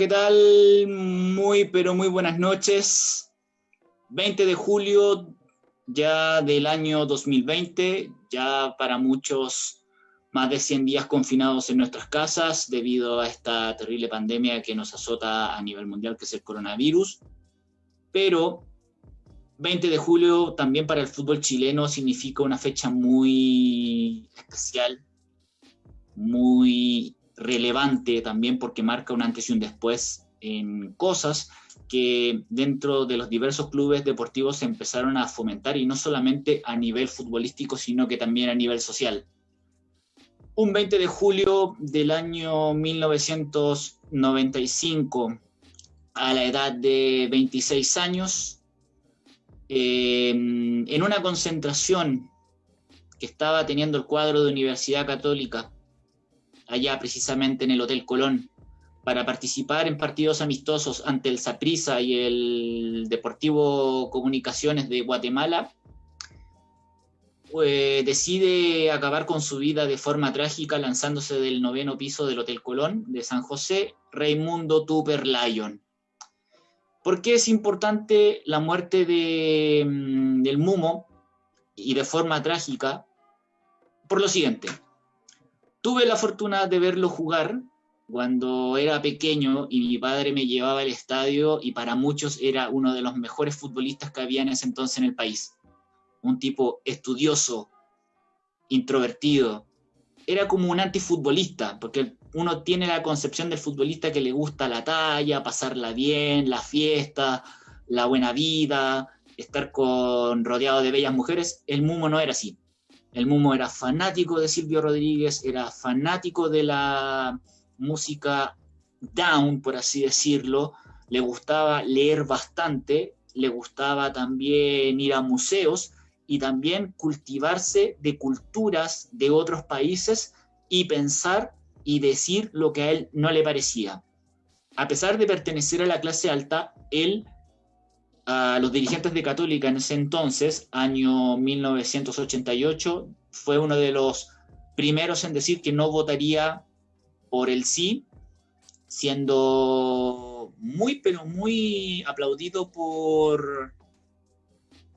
¿qué tal? Muy, pero muy buenas noches. 20 de julio ya del año 2020, ya para muchos más de 100 días confinados en nuestras casas debido a esta terrible pandemia que nos azota a nivel mundial, que es el coronavirus. Pero 20 de julio también para el fútbol chileno significa una fecha muy especial, muy relevante también porque marca un antes y un después en cosas que dentro de los diversos clubes deportivos se empezaron a fomentar y no solamente a nivel futbolístico, sino que también a nivel social. Un 20 de julio del año 1995, a la edad de 26 años, eh, en una concentración que estaba teniendo el cuadro de Universidad Católica allá precisamente en el Hotel Colón, para participar en partidos amistosos ante el Saprissa y el Deportivo Comunicaciones de Guatemala, pues, decide acabar con su vida de forma trágica lanzándose del noveno piso del Hotel Colón de San José, Raimundo Tupper Lyon. ¿Por qué es importante la muerte mm, del Mumo y de forma trágica? Por lo siguiente, Tuve la fortuna de verlo jugar cuando era pequeño y mi padre me llevaba al estadio y para muchos era uno de los mejores futbolistas que había en ese entonces en el país. Un tipo estudioso, introvertido. Era como un antifutbolista, porque uno tiene la concepción del futbolista que le gusta la talla, pasarla bien, la fiesta, la buena vida, estar con rodeado de bellas mujeres. El Mumo no era así. El Mumo era fanático de Silvio Rodríguez, era fanático de la música down, por así decirlo, le gustaba leer bastante, le gustaba también ir a museos y también cultivarse de culturas de otros países y pensar y decir lo que a él no le parecía. A pesar de pertenecer a la clase alta, él a los dirigentes de Católica en ese entonces, año 1988, fue uno de los primeros en decir que no votaría por el sí, siendo muy, pero muy aplaudido por,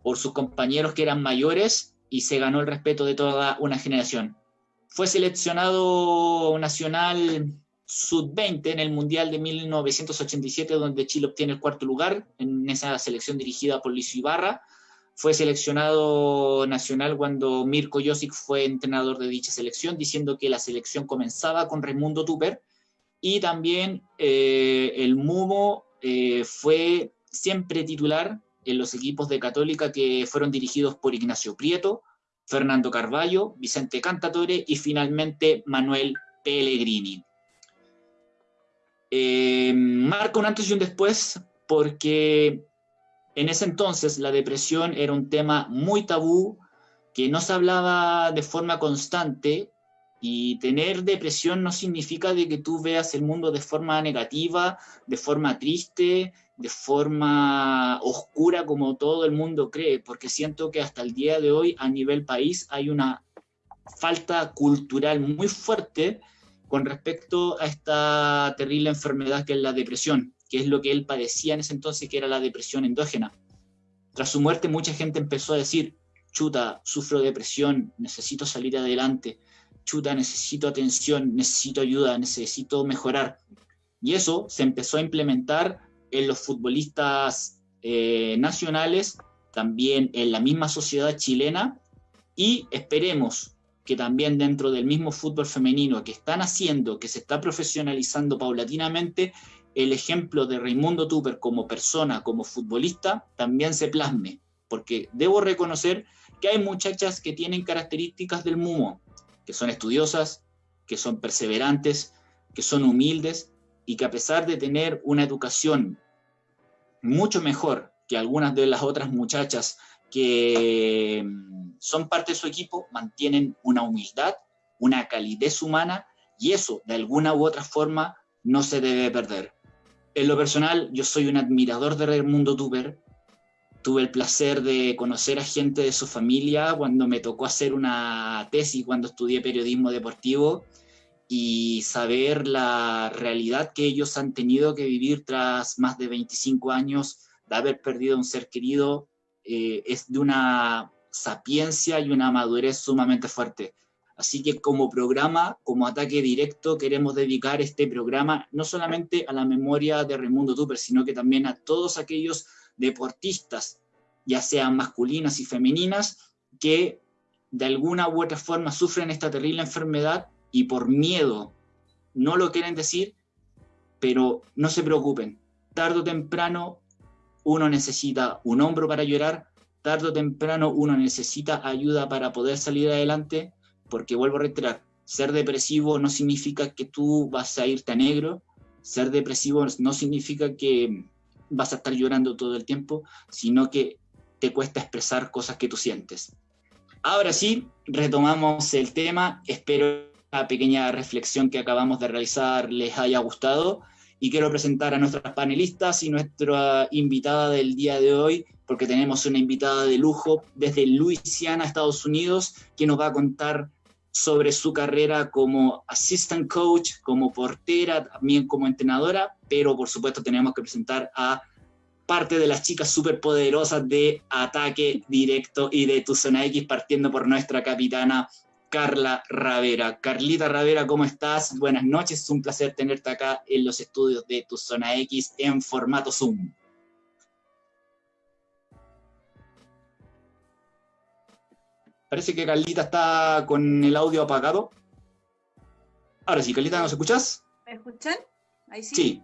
por sus compañeros que eran mayores y se ganó el respeto de toda una generación. Fue seleccionado nacional sub-20 en el Mundial de 1987, donde Chile obtiene el cuarto lugar en esa selección dirigida por Luis Ibarra. Fue seleccionado nacional cuando Mirko Josic fue entrenador de dicha selección, diciendo que la selección comenzaba con Raimundo Tupper. Y también eh, el Mumo eh, fue siempre titular en los equipos de Católica que fueron dirigidos por Ignacio Prieto, Fernando Carballo, Vicente Cantatore y finalmente Manuel Pellegrini. Eh, marca un antes y un después porque en ese entonces la depresión era un tema muy tabú, que no se hablaba de forma constante y tener depresión no significa de que tú veas el mundo de forma negativa, de forma triste, de forma oscura como todo el mundo cree, porque siento que hasta el día de hoy a nivel país hay una falta cultural muy fuerte con respecto a esta terrible enfermedad que es la depresión, que es lo que él padecía en ese entonces, que era la depresión endógena. Tras su muerte, mucha gente empezó a decir, chuta, sufro depresión, necesito salir adelante, chuta, necesito atención, necesito ayuda, necesito mejorar. Y eso se empezó a implementar en los futbolistas eh, nacionales, también en la misma sociedad chilena, y esperemos que también dentro del mismo fútbol femenino que están haciendo, que se está profesionalizando paulatinamente, el ejemplo de Raimundo Tupper como persona, como futbolista, también se plasme, porque debo reconocer que hay muchachas que tienen características del Mumo, que son estudiosas, que son perseverantes, que son humildes y que a pesar de tener una educación mucho mejor que algunas de las otras muchachas que son parte de su equipo, mantienen una humildad, una calidez humana y eso de alguna u otra forma no se debe perder. En lo personal, yo soy un admirador de Raimundo Tuber. Tuve el placer de conocer a gente de su familia cuando me tocó hacer una tesis cuando estudié periodismo deportivo y saber la realidad que ellos han tenido que vivir tras más de 25 años de haber perdido un ser querido eh, es de una sapiencia y una madurez sumamente fuerte. Así que como programa, como ataque directo, queremos dedicar este programa no solamente a la memoria de Raimundo Tupper, sino que también a todos aquellos deportistas, ya sean masculinas y femeninas, que de alguna u otra forma sufren esta terrible enfermedad y por miedo no lo quieren decir, pero no se preocupen. Tardo o temprano uno necesita un hombro para llorar, tarde o temprano uno necesita ayuda para poder salir adelante, porque vuelvo a reiterar, ser depresivo no significa que tú vas a irte a negro, ser depresivo no significa que vas a estar llorando todo el tiempo, sino que te cuesta expresar cosas que tú sientes. Ahora sí, retomamos el tema, espero pequeña reflexión que acabamos de realizar les haya gustado y quiero presentar a nuestras panelistas y nuestra invitada del día de hoy, porque tenemos una invitada de lujo desde Luisiana, Estados Unidos, que nos va a contar sobre su carrera como assistant coach, como portera, también como entrenadora, pero por supuesto tenemos que presentar a parte de las chicas superpoderosas de ataque directo y de tu zona X, partiendo por nuestra capitana Carla Ravera. Carlita Ravera, ¿cómo estás? Buenas noches, es un placer tenerte acá en los estudios de Tu Zona X en formato Zoom. Parece que Carlita está con el audio apagado. Ahora sí, Carlita, ¿nos escuchas? ¿Me escuchan? Ahí sí. Sí.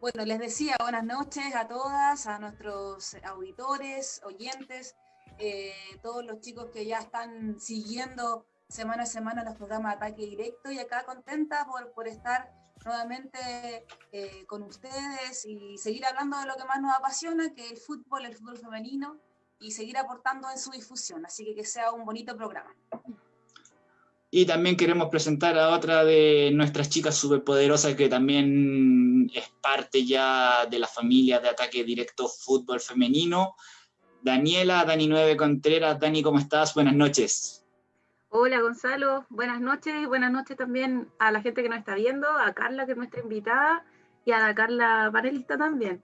Bueno, les decía buenas noches a todas, a nuestros auditores, oyentes. Eh, todos los chicos que ya están siguiendo semana a semana los programas de ataque directo y acá contenta por, por estar nuevamente eh, con ustedes y seguir hablando de lo que más nos apasiona, que es el fútbol, el fútbol femenino, y seguir aportando en su difusión. Así que que sea un bonito programa. Y también queremos presentar a otra de nuestras chicas superpoderosas que también es parte ya de la familia de ataque directo fútbol femenino. Daniela, Dani 9 Contreras. Dani, ¿cómo estás? Buenas noches. Hola Gonzalo, buenas noches buenas noches también a la gente que nos está viendo, a Carla que es nuestra invitada y a la Carla panelista también.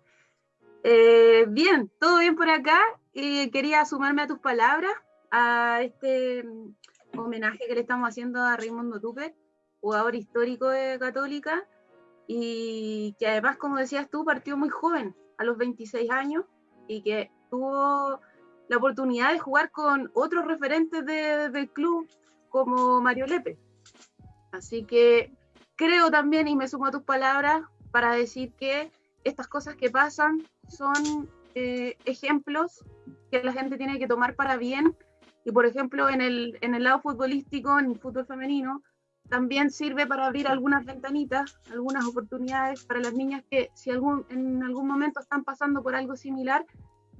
Eh, bien, todo bien por acá quería sumarme a tus palabras a este mm, homenaje que le estamos haciendo a Raimundo Tupe, jugador histórico de Católica y que además, como decías tú, partió muy joven, a los 26 años y que tuvo la oportunidad de jugar con otros referentes del club como Mario Lepe. Así que creo también, y me sumo a tus palabras, para decir que estas cosas que pasan son eh, ejemplos que la gente tiene que tomar para bien. Y por ejemplo, en el, en el lado futbolístico, en el fútbol femenino, también sirve para abrir algunas ventanitas, algunas oportunidades para las niñas que si algún, en algún momento están pasando por algo similar,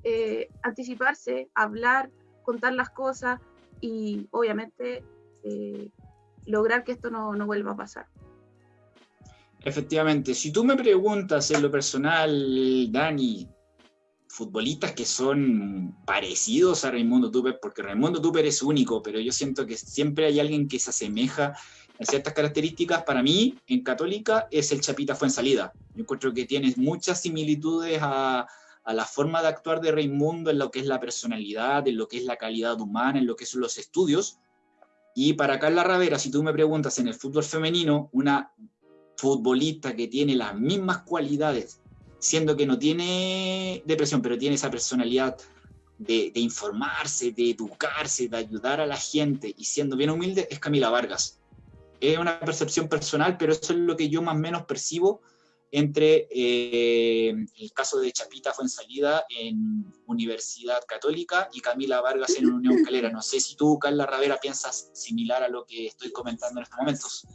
eh, anticiparse, hablar, contar las cosas y obviamente eh, lograr que esto no, vuelva a pasar. Efectivamente, si tú me preguntas en lo personal, Dani, futbolistas que son parecidos a Raimundo Tupper, porque Raimundo Tupper es único, pero yo siento que siempre hay alguien que se asemeja en ciertas características. Para mí, en Católica, es el Chapita Fuensalida. Yo encuentro que tiene muchas similitudes a, a la forma de actuar de Raimundo en lo que es la personalidad, en lo que es la calidad humana, en lo que son los estudios. Y para Carla Ravera, si tú me preguntas en el fútbol femenino, una futbolista que tiene las mismas cualidades, siendo que no tiene depresión, pero tiene esa personalidad de, de, informarse, de educarse, de ayudar a la gente y siendo bien humilde, es Camila Vargas. Es una percepción personal, pero eso es lo que yo más o menos percibo entre eh, el caso de Chapita fue en salida en Universidad Católica y Camila Vargas en Unión Calera. No sé si tú, Carla Ravera, piensas similar a lo que estoy comentando en estos momentos.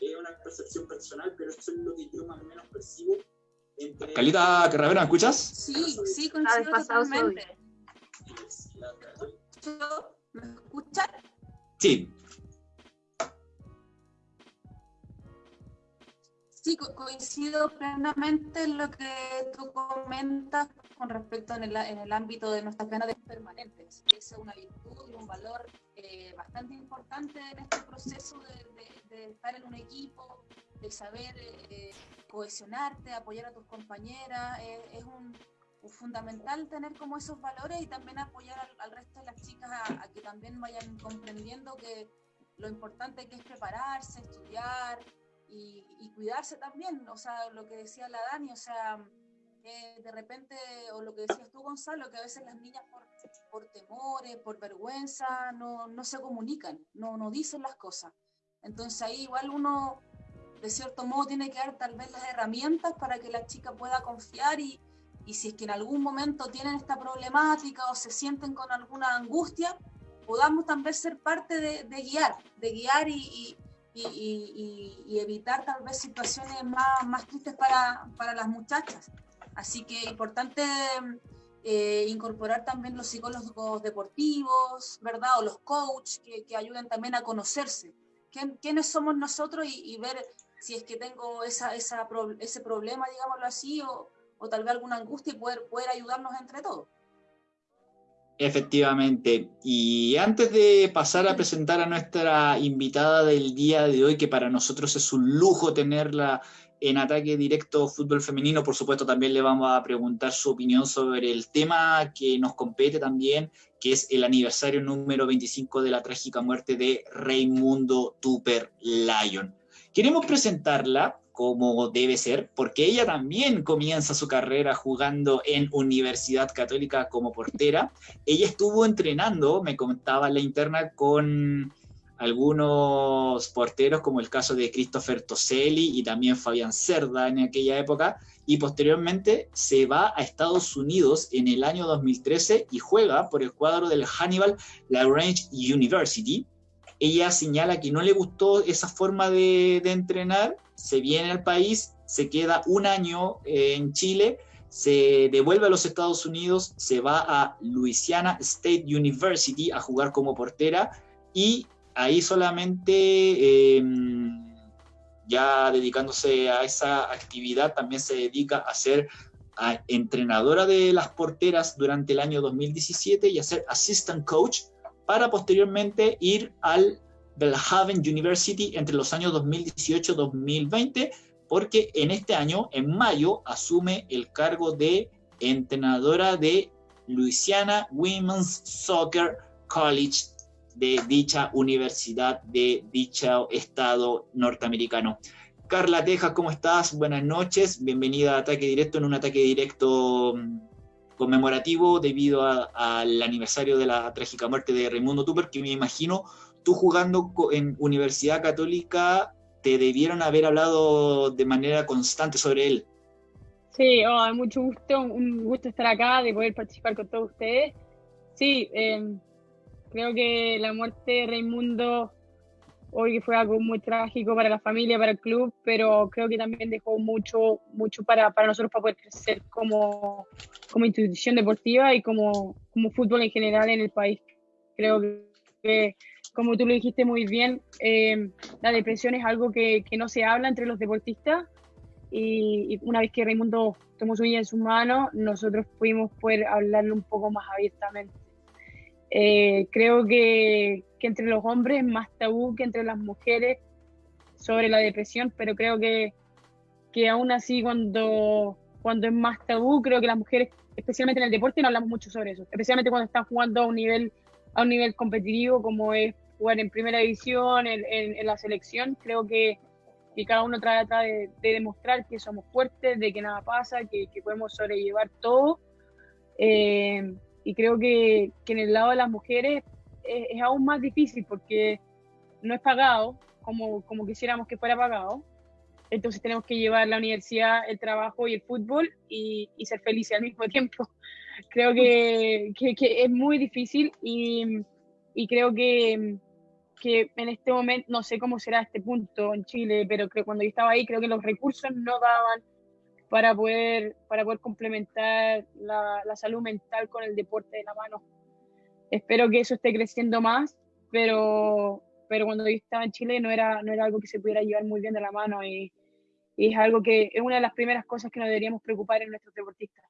Es una percepción personal, pero eso es lo que yo más o menos percibo. Entre... Calita Ravera, ¿me escuchas? Sí, sí, coincido totalmente. ¿Me escuchas? Sí, Sí, coincido plenamente en lo que tú comentas con respecto en el, en el ámbito de nuestras ganas permanentes. Es una virtud y un valor eh, bastante importante en este proceso de, de, estar en un equipo, de saber eh, cohesionarte, apoyar a tus compañeras. es un, fundamental tener como esos valores y también apoyar al, resto de las chicas a, a que también vayan comprendiendo que lo importante que es prepararse, estudiar, y, cuidarse también, o sea, lo que decía la Dani, o sea, de repente, o lo que decías tú, Gonzalo, que a veces las niñas por, por temores, por vergüenza, no, no se comunican, no, no dicen las cosas. Entonces ahí igual uno, de cierto modo, tiene que dar tal vez las herramientas para que la chica pueda confiar y, y si es que en algún momento tienen esta problemática o se sienten con alguna angustia, podamos también ser parte de guiar, de guiar y, y, evitar tal vez situaciones más, más tristes para, para, las muchachas. Así que importante eh, incorporar también los psicólogos deportivos, ¿verdad? O los coaches que, que ayuden también a conocerse. ¿Quiénes somos nosotros y, ver si es que tengo esa, esa, ese problema, digámoslo así, o, o tal vez alguna angustia y poder, poder ayudarnos entre todos? Efectivamente. Y antes de pasar a presentar a nuestra invitada del día de hoy, que para nosotros es un lujo tenerla en ataque directo fútbol femenino, por supuesto también le vamos a preguntar su opinión sobre el tema que nos compete también, que es el aniversario número 25 de la trágica muerte de Raimundo Tupper Lyon. Queremos presentarla como debe ser, porque ella también comienza su carrera jugando en Universidad Católica como portera. Ella estuvo entrenando, me contaba la interna, con algunos porteros, como el caso de Christopher Toselli y también Fabián Cerda en aquella época, y posteriormente se va a Estados Unidos en el año 2013 y juega por el cuadro del Hannibal Lagrange University. Ella señala que no le gustó esa forma de, entrenar se viene al país, se queda un año eh, en Chile, se devuelve a los Estados Unidos, se va a Louisiana State University a jugar como portera y ahí solamente, em, ya dedicándose a esa actividad, también se dedica a ser entrenadora de las porteras durante el año 2017 y a ser assistant coach para posteriormente ir al Belhaven University entre los años 2018-2020, porque en este año, en mayo, asume el cargo de entrenadora de Louisiana Women's Soccer College de dicha universidad, de dicho estado norteamericano. Carla Tejas, ¿cómo estás? Buenas noches, bienvenida a Ataque Directo en un ataque directo mm, conmemorativo debido al aniversario de la trágica muerte de Raimundo Tupper, que me imagino tú jugando en Universidad Católica, te debieron haber hablado de manera constante sobre él. Sí, oh, mucho gusto, un gusto estar acá, de poder participar con todos ustedes. Sí, em, creo que la muerte de Raimundo hoy fue algo muy trágico para la familia, para el club, pero creo que también dejó mucho, mucho para, para nosotros para poder crecer como, como institución deportiva y como, como fútbol en general en el país. Creo que como tú lo dijiste muy bien, eh, la depresión es algo que, que, no se habla entre los deportistas y, una vez que Raimundo tomó su vida en sus manos, nosotros pudimos poder hablarlo un poco más abiertamente. Eh, creo que, entre los hombres es más tabú que entre las mujeres sobre la depresión, pero creo que, que aún así cuando, cuando es más tabú, creo que las mujeres, especialmente en el deporte, no hablamos mucho sobre eso, especialmente cuando están jugando a un nivel a un nivel competitivo como es jugar en primera división, en, la selección, creo que, que, cada uno trata de, demostrar que somos fuertes, de que nada pasa, que, que podemos sobrellevar todo. Eh, y creo que, que, en el lado de las mujeres es, es, aún más difícil porque no es pagado como, como quisiéramos que fuera pagado. Entonces tenemos que llevar la universidad, el trabajo y el fútbol y, y ser felices al mismo tiempo. Creo que, que es muy difícil y, y creo que, que en este momento, no sé cómo será este punto en Chile, pero que cuando yo estaba ahí creo que los recursos no daban para poder, para poder complementar la, la salud mental con el deporte de la mano. Espero que eso esté creciendo más, pero, pero cuando yo estaba en Chile no era, no era algo que se pudiera llevar muy bien de la mano y, es algo que es una de las primeras cosas que nos deberíamos preocupar en nuestros deportistas.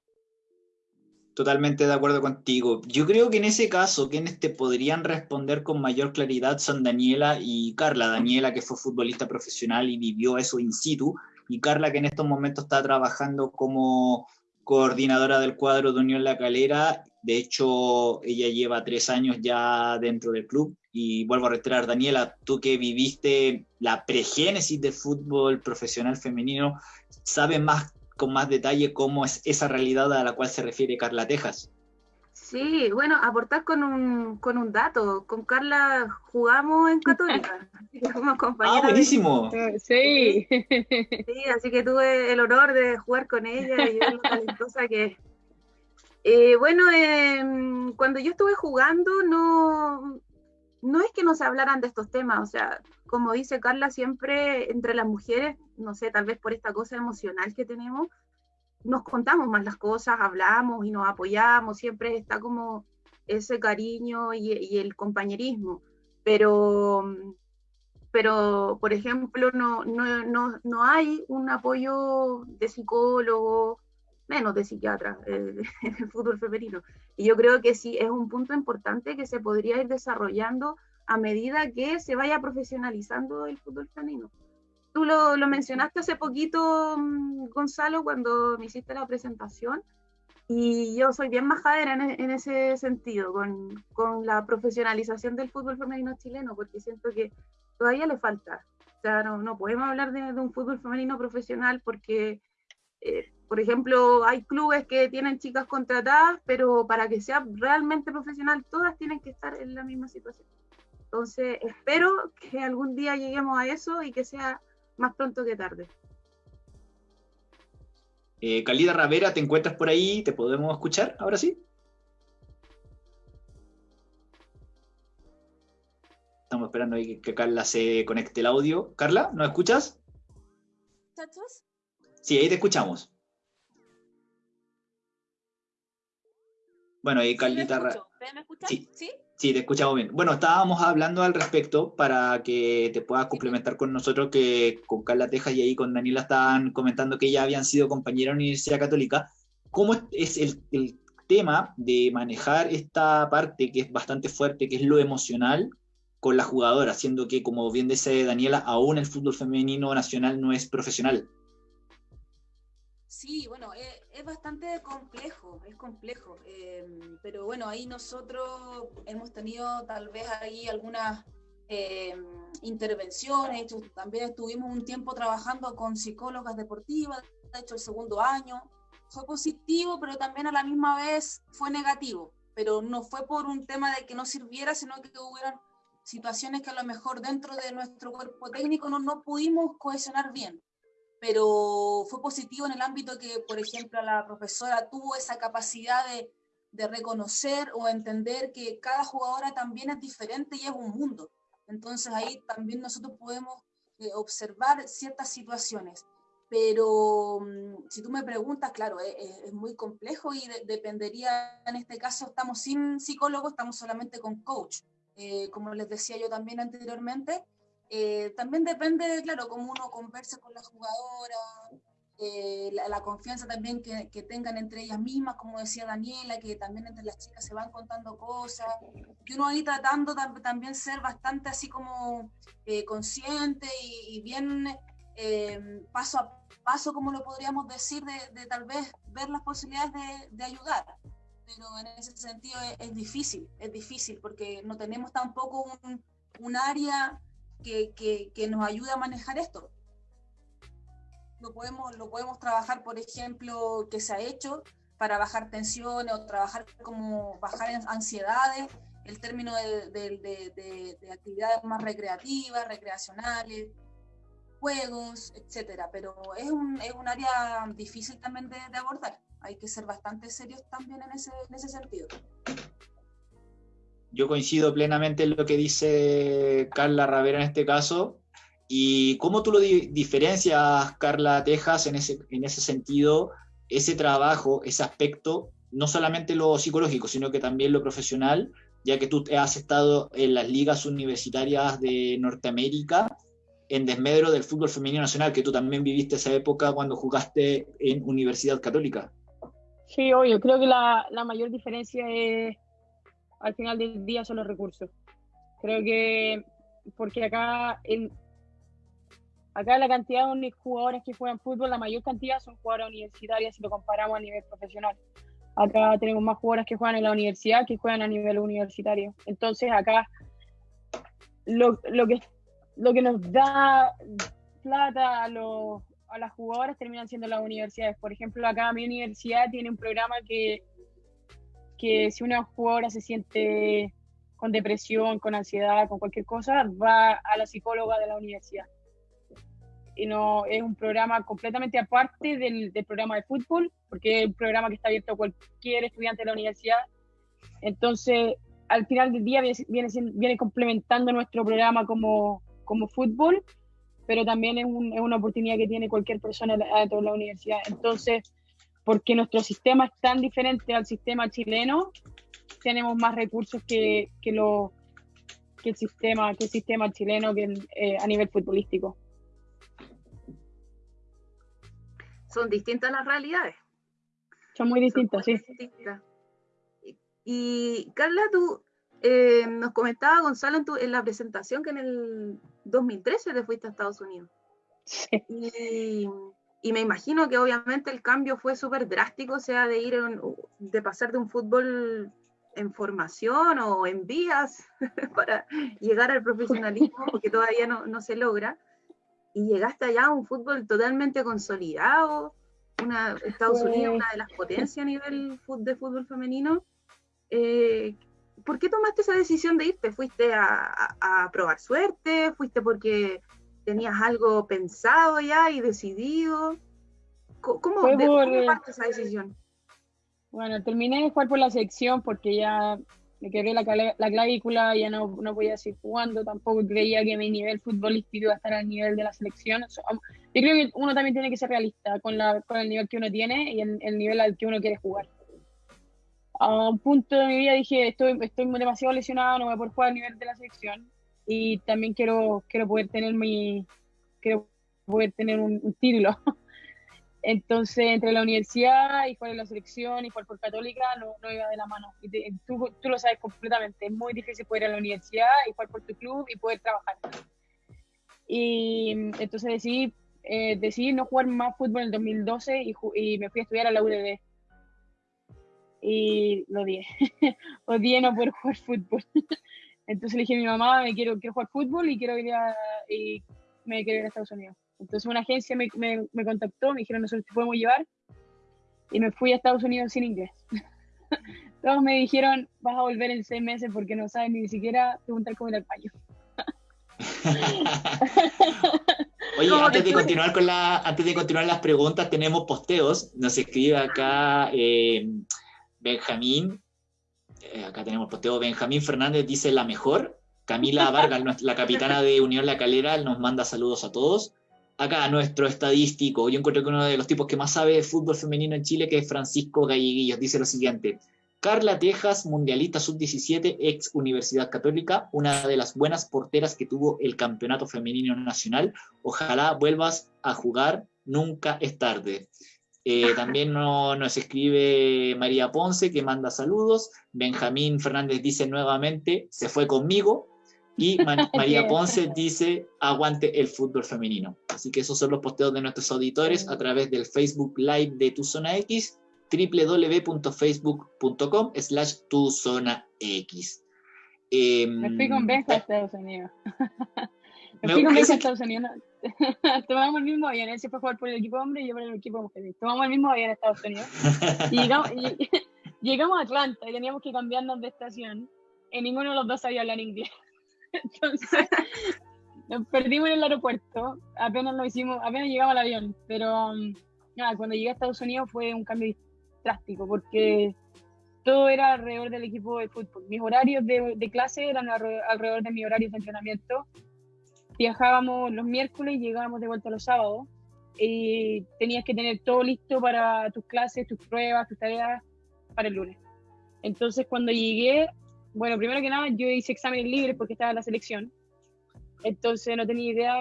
Totalmente de acuerdo contigo. Yo creo que en ese caso, quienes te podrían responder con mayor claridad son Daniela y Carla. Daniela, que fue futbolista profesional y vivió eso in situ, y Carla, que en estos momentos está trabajando como coordinadora del cuadro de Unión La Calera. De hecho, ella lleva tres años ya dentro del club. Y vuelvo a reiterar, Daniela, tú que viviste la pregénesis del fútbol profesional femenino, ¿sabes más con más detalle cómo es esa realidad a la cual se refiere Carla Tejas. Sí, bueno, aportar con un, con un dato. Con Carla jugamos en Católica. ah, buenísimo. Sí. Sí, así que tuve el honor de jugar con ella y ver lo talentosa que es. Eh, bueno, em, cuando yo estuve jugando, no, no es que no se hablaran de estos temas, o sea, como dice Carla, siempre entre las mujeres, no sé, tal vez por esta cosa emocional que tenemos, nos contamos más las cosas, hablamos y nos apoyamos, siempre está como ese cariño y, el compañerismo. Pero, pero por ejemplo, no, no, no, no hay un apoyo de psicólogo, menos de psiquiatra eh, en el fútbol femenino. Y yo creo que sí es un punto importante que se podría ir desarrollando a medida que se vaya profesionalizando el fútbol femenino. Tú lo, lo mencionaste hace poquito, mm, Gonzalo, cuando me hiciste la presentación, y yo soy bien majadera en, en ese sentido, con, con, la profesionalización del fútbol femenino chileno, porque siento que todavía le falta. O sea, no, no podemos hablar de, de, un fútbol femenino profesional porque eh, por ejemplo, hay clubes que tienen chicas contratadas, pero para que sea realmente profesional, todas tienen que estar en la misma situación. Entonces, espero que algún día lleguemos a eso y que sea más pronto que tarde. Eh, Calida Ravera, ¿te encuentras por ahí? ¿Te podemos escuchar ahora sí? Estamos esperando ahí que Carla se conecte el audio. Carla, ¿nos escuchas? Sí, ahí te escuchamos. Bueno, ahí Carlita. ¿Me, escuchas? Sí. ¿Sí? Te escuchamos bien. Bueno, estábamos hablando al respecto para que te puedas complementar con nosotros, que con Carla Tejas y ahí con Daniela estaban comentando que ya habían sido compañeros en la Universidad Católica. ¿Cómo es el, el tema de manejar esta parte que es bastante fuerte, que es lo emocional, con la jugadora, siendo que, como bien dice Daniela, aún el fútbol femenino nacional no es profesional? Sí, bueno, eh, es, bastante complejo, es complejo, em, pero bueno, ahí nosotros hemos tenido tal vez ahí algunas em, intervenciones, también estuvimos un tiempo trabajando con psicólogas deportivas, de hecho el segundo año, fue positivo, pero también a la misma vez fue negativo, pero no fue por un tema de que no sirviera, sino que hubieran situaciones que a lo mejor dentro de nuestro cuerpo técnico no, no pudimos cohesionar bien pero fue positivo en el ámbito que, por ejemplo, la profesora tuvo esa capacidad de, de, reconocer o entender que cada jugadora también es diferente y es un mundo. Entonces ahí también nosotros podemos eh, observar ciertas situaciones. Pero mm, si tú me preguntas, claro, es, es muy complejo y dependería, en este caso estamos sin psicólogo, estamos solamente con coach. Eh, como les decía yo también anteriormente, eh, también depende, claro, cómo uno conversa con la jugadora, eh, la, confianza también que, que, tengan entre ellas mismas, como decía Daniela, que también entre las chicas se van contando cosas, y uno ahí tratando también ser bastante así como eh, consciente y, bien paso a paso, como lo podríamos decir, de, de tal vez ver las posibilidades de, de, ayudar. Pero en ese sentido es, es, difícil, es difícil, porque no tenemos tampoco un, un área que, que, nos ayude a manejar esto. Lo podemos, lo podemos trabajar, por ejemplo, que se ha hecho para bajar tensiones o trabajar como bajar ansiedades, el término de, de, de, actividades más recreativas, recreacionales, juegos, etcétera. Pero es un, es un área difícil también de, abordar. Hay que ser bastante serios también en ese, en ese sentido yo coincido plenamente en lo que dice Carla Ravera en este caso. ¿Y cómo tú lo diferencias, Carla Tejas, en ese, en ese sentido, ese trabajo, ese aspecto, no solamente lo psicológico, sino que también lo profesional, ya que tú has estado en las ligas universitarias de Norteamérica en desmedro del fútbol femenino nacional, que tú también viviste esa época cuando jugaste en Universidad Católica. Sí, obvio, creo que la, la mayor diferencia es, al final del día, son los recursos. Creo que, porque acá, en, acá la cantidad de jugadores que juegan fútbol, la mayor cantidad son jugadores universitarias si lo comparamos a nivel profesional. Acá tenemos más jugadores que juegan en la universidad que juegan a nivel universitario. Entonces acá lo, lo que, lo que nos da plata a, los, a las jugadoras terminan siendo las universidades. Por ejemplo, acá mi universidad tiene un programa que, que si una jugadora se siente con depresión, con ansiedad, con cualquier cosa, va a la psicóloga de la universidad. Y no es un programa completamente aparte del, del programa de fútbol, porque es un programa que está abierto a cualquier estudiante de la universidad. Entonces, al final del día viene, viene, complementando nuestro programa como, como fútbol, pero también es, es, una oportunidad que tiene cualquier persona dentro de la universidad. Entonces, porque nuestro sistema es tan diferente al sistema chileno, tenemos más recursos que, que, lo, que, el, sistema, que el sistema chileno que, eh, a nivel futbolístico. Son distintas las realidades. Son muy distintas, sí. Y Carla, tú eh, nos comentaba Gonzalo en, en, la presentación que en el 2013 te fuiste a Estados Unidos. Sí. Y, y, me imagino que obviamente el cambio fue súper drástico, o sea, de ir, en, de pasar de un fútbol en formación o en vías para llegar al profesionalismo, porque todavía no, no, se logra, y llegaste allá a un fútbol totalmente consolidado, una, Estados Unidos, una de las potencias a nivel de fútbol femenino, eh, ¿por qué tomaste esa decisión de irte? ¿Fuiste a, a, probar suerte? ¿Fuiste porque tenías algo pensado ya y decidido? ¿Cómo, de, ¿cómo parte esa decisión? Bueno, terminé de jugar por la selección porque ya me quebré la, la clavícula, ya no, no podía seguir jugando, tampoco creía que mi nivel futbolístico iba a estar al nivel de la selección. Yo creo que uno también tiene que ser realista con, la, con el nivel que uno tiene y el, el nivel al que uno quiere jugar a un punto de mi vida dije, estoy, estoy demasiado lesionado, no voy a poder jugar a nivel de la selección y también quiero, quiero poder tener mi, quiero poder tener un, título. Entonces, entre la universidad y jugar en la selección y jugar por Católica no, no iba de la mano. Y tú, tú, lo sabes completamente, es muy difícil poder ir a la universidad y jugar por tu club y poder trabajar. Y entonces decidí, eh, decidí no jugar más fútbol en el 2012 y, y me fui a estudiar a la UDD y lo odié. odié no poder jugar fútbol. Entonces le dije a mi mamá, me quiero, quiero jugar fútbol y quiero ir a, y me quiero ir a Estados Unidos. Entonces una agencia me, me, me contactó, me dijeron, nosotros te podemos llevar. Y me fui a Estados Unidos sin inglés. Todos me dijeron, vas a volver en seis meses porque no sabes ni siquiera preguntar cómo ir al baño. Oye, antes de continuar con la, antes de continuar las preguntas, tenemos posteos. Nos escribe acá eh, Benjamín, eh, acá tenemos posteo, Benjamín Fernández dice la mejor. Camila Vargas, la capitana de Unión La Calera, nos manda saludos a todos. Acá nuestro estadístico, yo encuentro que uno de los tipos que más sabe de fútbol femenino en Chile, que es Francisco Galleguillos, dice lo siguiente. Carla Tejas, mundialista sub-17, ex Universidad Católica, una de las buenas porteras que tuvo el campeonato femenino nacional. Ojalá vuelvas a jugar, nunca es tarde. Eh, también nos escribe María Ponce, que manda saludos. Benjamín Fernández dice nuevamente, se fue conmigo. Y María Ponce dice, aguante el fútbol femenino. Así que esos son los posteos de nuestros auditores a través del Facebook Live de Tu Zona X, www.facebook.com slash Tu Zona X. Me fui con Benja a Estados Unidos. Me fui con Benja a Estados Unidos. tomamos el mismo avión, él se fue a jugar por el equipo hombre y yo por el equipo mujer. Tomamos el mismo avión a Estados Unidos. Y llegamos, y, llegamos a Atlanta y teníamos que cambiarnos de estación. Y ninguno de los dos sabía hablar inglés. Entonces, nos perdimos en el aeropuerto. Apenas lo hicimos, apenas llegamos al avión. Pero um, nada, cuando llegué a Estados Unidos fue un cambio drástico porque todo era alrededor del equipo de fútbol. Mis horarios de, de clase eran alrededor de mis horarios de entrenamiento viajábamos los miércoles y llegábamos de vuelta los sábados. Y tenías que tener todo listo para tus clases, tus pruebas, tus tareas para el lunes. Entonces, cuando llegué, bueno, primero que nada, yo hice exámenes libres porque estaba en la selección. Entonces, no tenía idea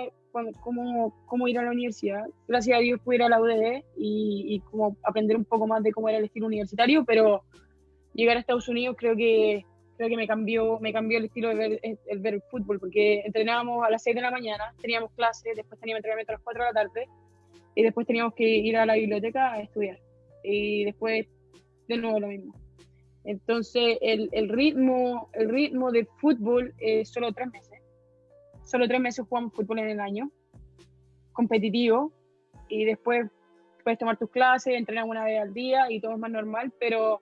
cómo, cómo, ir a la universidad. Gracias a Dios pude ir a la UDD y, y como aprender un poco más de cómo era el estilo universitario, pero llegar a Estados Unidos creo que creo que me cambió, me cambió el estilo de ver el, ver el fútbol, porque entrenábamos a las 6 de la mañana, teníamos clases, después teníamos entrenamiento a las 4 de la tarde, y después teníamos que ir a la biblioteca a estudiar. Y después de nuevo lo mismo. Entonces, el, el ritmo, el ritmo del fútbol es solo tres meses. Solo tres meses jugamos fútbol en el año, competitivo, y después puedes tomar tus clases, entrenar una vez al día y todo es más normal, pero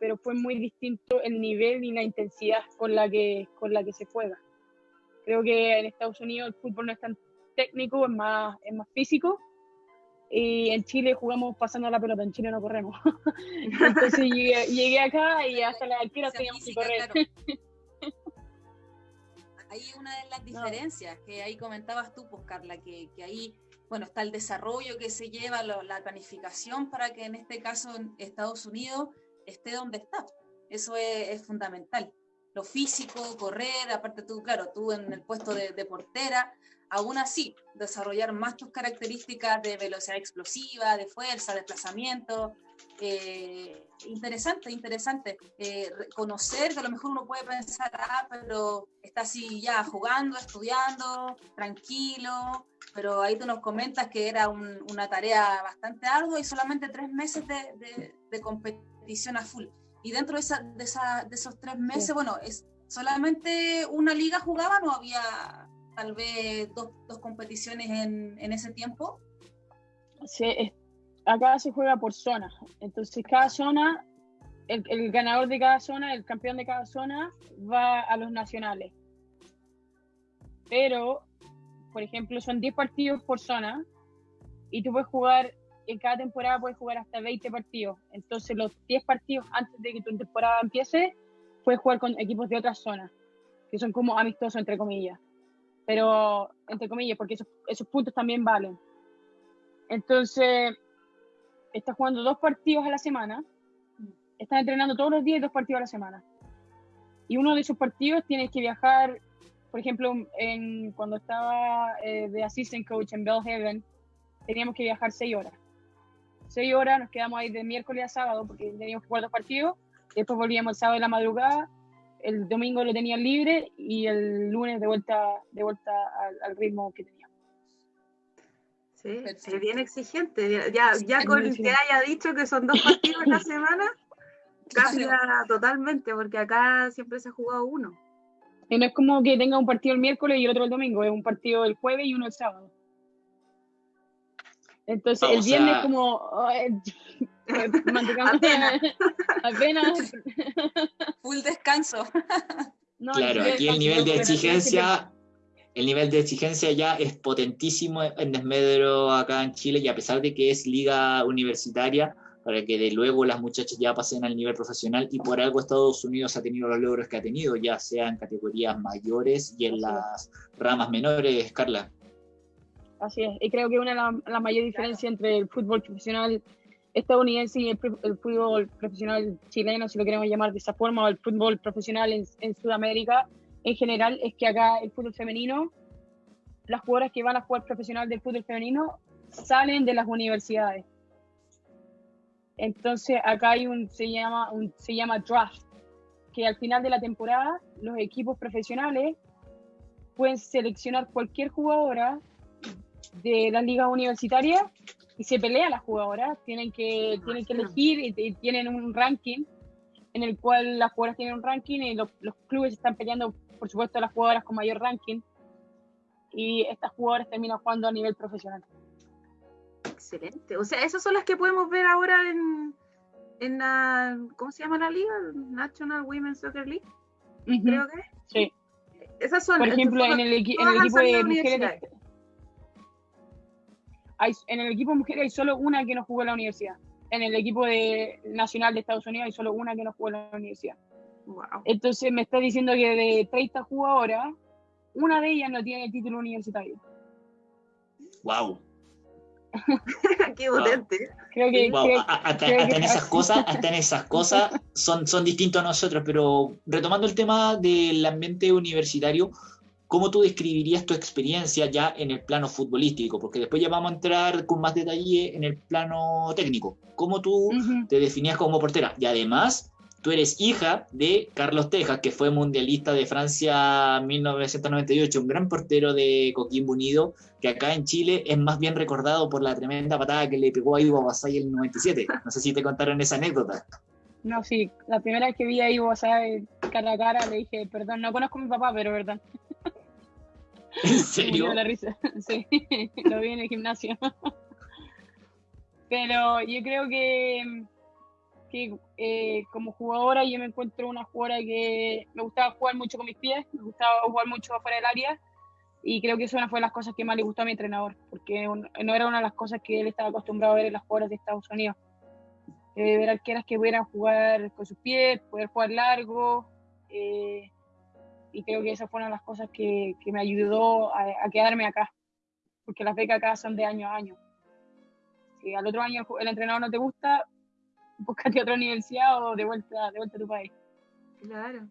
pero fue muy distinto el nivel y la intensidad con la que, con la que se juega. Creo que en Estados Unidos el fútbol no es tan técnico, es más, es más físico. Y en Chile jugamos pasando la pelota, en Chile no corremos. Entonces llegué, acá y hasta la altura teníamos que correr. Ahí una de las diferencias que ahí comentabas tú, pues Carla, que, que ahí bueno, está el desarrollo que se lleva, la planificación para que en este caso en Estados Unidos esté donde está. Eso es, fundamental. Lo físico, correr, aparte tú, claro, tú en el puesto de, portera, aún así, desarrollar más tus características de velocidad explosiva, de fuerza, desplazamiento. Eh, interesante, interesante. Eh, conocer que a lo mejor uno puede pensar, ah, pero está así ya jugando, estudiando, tranquilo, pero ahí tú nos comentas que era una tarea bastante ardua y solamente tres meses de, de, de competición a full. Y dentro de, esa, de, esa, de esos tres meses, bueno, es solamente una liga jugaba, no había tal vez dos, dos competiciones en, en, ese tiempo. Sí, acá se juega por zona. Entonces, cada zona, el, el, ganador de cada zona, el campeón de cada zona, va a los nacionales. Pero, por ejemplo, son 10 partidos por zona y tú puedes jugar en cada temporada puedes jugar hasta 20 partidos. Entonces, los 10 partidos antes de que tu temporada empiece, puedes jugar con equipos de otras zonas, que son como amistosos, entre comillas. Pero, entre comillas, porque esos, puntos también valen. Entonces, estás jugando dos partidos a la semana, estás entrenando todos los días dos partidos a la semana. Y uno de esos partidos tienes que viajar, por ejemplo, en, cuando estaba eh, de assistant coach en Bellhaven, teníamos que viajar seis horas seis horas, nos quedamos ahí de miércoles a sábado porque teníamos que jugar dos partidos, después volvíamos el sábado de la madrugada, el domingo lo tenían libre y el lunes de vuelta, de vuelta al, ritmo que teníamos. Sí, es bien exigente. Ya, ya con que haya dicho que son dos partidos en la semana, cambia totalmente, porque acá siempre se ha jugado uno. Y no es como que tenga un partido el miércoles y otro el domingo, es un partido el jueves y uno el sábado. Entonces, el viernes como... apenas. Full descanso. claro, aquí el nivel de exigencia... El nivel de exigencia ya es potentísimo en Desmedro acá en Chile y a pesar de que es liga universitaria, para que de luego las muchachas ya pasen al nivel profesional y por algo Estados Unidos ha tenido los logros que ha tenido, ya sea en categorías mayores y en las ramas menores, Carla. Así es, y creo que una de las mayores diferencias entre el fútbol profesional estadounidense y el, fútbol profesional chileno, si lo queremos llamar de esa forma, o el fútbol profesional en, Sudamérica en general, es que acá el fútbol femenino, las jugadoras que van a jugar profesional del fútbol femenino salen de las universidades. Entonces acá hay un se llama un se llama draft, que al final de la temporada los equipos profesionales pueden seleccionar cualquier jugadora de las ligas universitarias y se pelean las jugadoras, tienen que, tienen que elegir y, tienen un ranking en el cual las jugadoras tienen un ranking y los, clubes están peleando, por supuesto, las jugadoras con mayor ranking y estas jugadoras terminan jugando a nivel profesional. Excelente. O sea, esas son las que podemos ver ahora en, en la, ¿cómo se llama la liga? National Women's Soccer League. Creo que. Sí. Esas son, por ejemplo, en el, en el equipo de mujeres en el equipo de mujeres hay solo una que no jugó en la universidad. En el equipo de, nacional de Estados Unidos hay solo una que no jugó en la universidad. Entonces me está diciendo que de 30 jugadoras, una de ellas no tiene el título universitario. Wow. Qué potente. Creo que, hasta, en esas cosas, hasta en esas cosas son, son distintos a nosotros, pero retomando el tema del ambiente universitario, ¿cómo tú describirías tu experiencia ya en el plano futbolístico? Porque después ya vamos a entrar con más detalle en el plano técnico. ¿Cómo tú te definías como portera? Y además, tú eres hija de Carlos Tejas, que fue mundialista de Francia 1998, un gran portero de Coquimbo Unido, que acá en Chile es más bien recordado por la tremenda patada que le pegó a Ivo Basay en el 97. No sé si te contaron esa anécdota. No, sí, la primera vez que vi a Ivo Basay cara a cara le dije, perdón, no conozco a mi papá, pero verdad. ¿En serio? la risa. Sí, lo vi en el gimnasio. Pero yo creo que, que eh, como jugadora yo me encuentro una jugadora que me gustaba jugar mucho con mis pies, me gustaba jugar mucho afuera del área y creo que eso una fue de las cosas que más le gustó a mi entrenador, porque no era una de las cosas que él estaba acostumbrado a ver en las jugadoras de Estados Unidos. Eh, ver arqueras que pudieran jugar con sus pies, poder jugar largo, eh, y creo que esa fue una de las cosas que, que me ayudó a, quedarme acá, porque las becas acá son de año a año. Si al otro año el entrenador no te gusta, búscate otra universidad o de vuelta, de vuelta a tu país. Claro.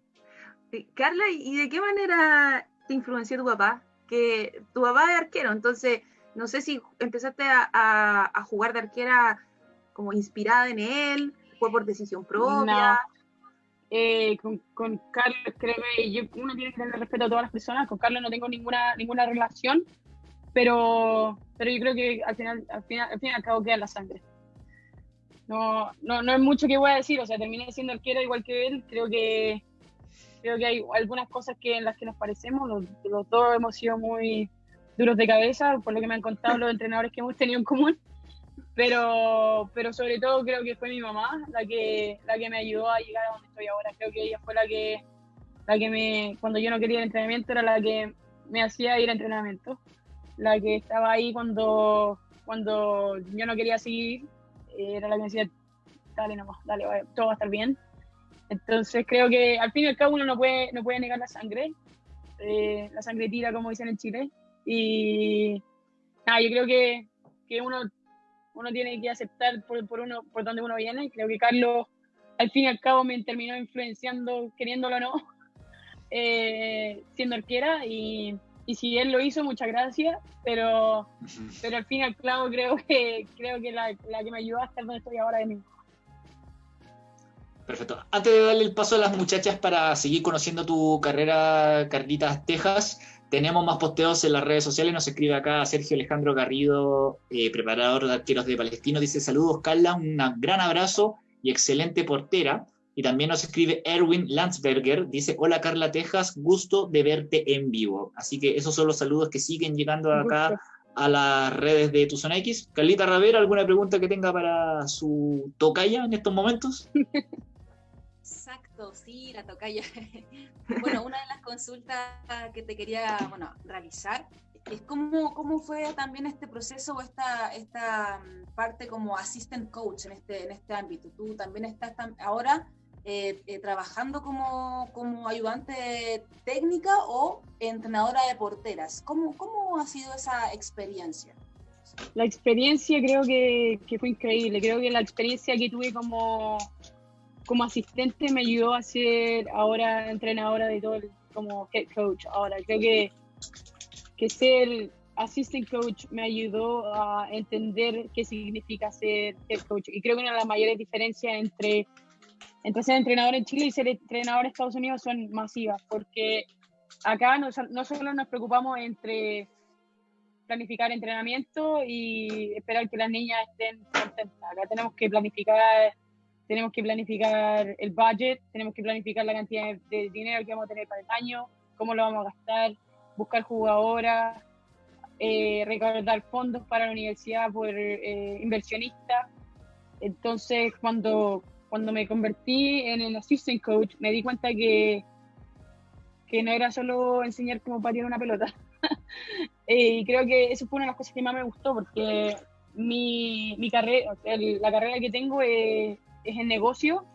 Carla, ¿y de qué manera te influenció tu papá? Que tu papá es arquero, entonces no sé si empezaste a, a, jugar de arquera como inspirada en él, fue por decisión propia. Eh, con, con, Carlos, créeme, yo, uno tiene que tener respeto a todas las personas. Con Carlos no tengo ninguna, ninguna relación, pero, pero yo creo que al final, al final, al fin y al cabo queda la sangre. No, no, no es mucho que voy a decir, o sea, terminé siendo arquero igual que él. Creo que, creo que hay algunas cosas que, en las que nos parecemos. Los, los dos hemos sido muy duros de cabeza, por lo que me han contado los entrenadores que hemos tenido en común pero, pero sobre todo creo que fue mi mamá la que, la que me ayudó a llegar a donde estoy ahora. Creo que ella fue la que, la que me, cuando yo no quería el entrenamiento, era la que me hacía ir a entrenamiento, la que estaba ahí cuando, cuando yo no quería seguir, era la que me decía, dale nomás, dale, todo va a estar bien. Entonces creo que al fin y al cabo uno no puede, no puede negar la sangre, eh, la sangre tira como dicen en Chile, y nada, yo creo que, que uno uno tiene que aceptar por, por, uno, por donde uno viene. Creo que Carlos, al fin y al cabo, me terminó influenciando, queriéndolo o no, eh, siendo arquera. Y, y, si él lo hizo, muchas gracias. Pero, pero al fin y al cabo, creo que, creo que la, la que me ayudó a estar donde estoy ahora de mí. Perfecto. Antes de darle el paso a las muchachas para seguir conociendo tu carrera, Carlitas Texas, tenemos más posteos en las redes sociales. Nos escribe acá Sergio Alejandro Garrido, eh, preparador de arqueros de Palestino. Dice: Saludos, Carla, un gran abrazo y excelente portera. Y también nos escribe Erwin Landsberger. Dice: Hola, Carla Texas, gusto de verte en vivo. Así que esos son los saludos que siguen llegando acá a las redes de Tu Zona X. Carlita Ravera, ¿alguna pregunta que tenga para su tocaya en estos momentos? Sí, la tocaya. bueno, una de las consultas que te quería bueno, realizar es cómo, cómo fue también este proceso o esta, esta mm, parte como assistant coach en este, en este ámbito. Tú también estás ahora eh, eh, trabajando como, como ayudante técnica o entrenadora de porteras. ¿Cómo, ¿Cómo ha sido esa experiencia? La experiencia creo que fue increíble. Creo que la experiencia que tuve como como asistente me ayudó a ser ahora entrenadora de todo el, como head coach. Ahora creo que, que ser assistant coach me ayudó a entender qué significa ser head coach. Y creo que una de las mayores diferencias entre, entre ser entrenador en Chile y ser entrenador en Estados Unidos son masivas, porque acá no, no solo nos preocupamos entre planificar entrenamiento y esperar que las niñas estén contentas. Acá tenemos que planificar tenemos que planificar el budget, tenemos que planificar la cantidad de, dinero que vamos a tener para el año, cómo lo vamos a gastar, buscar jugadoras, eh, recaudar fondos para la universidad por eh, inversionistas. Entonces, cuando, cuando me convertí en el assistant coach, me di cuenta que, que no era solo enseñar cómo patear una pelota. Eh, y creo que eso fue una de las cosas que más me gustó, porque mi, mi carrera, la carrera que tengo es es el negocio,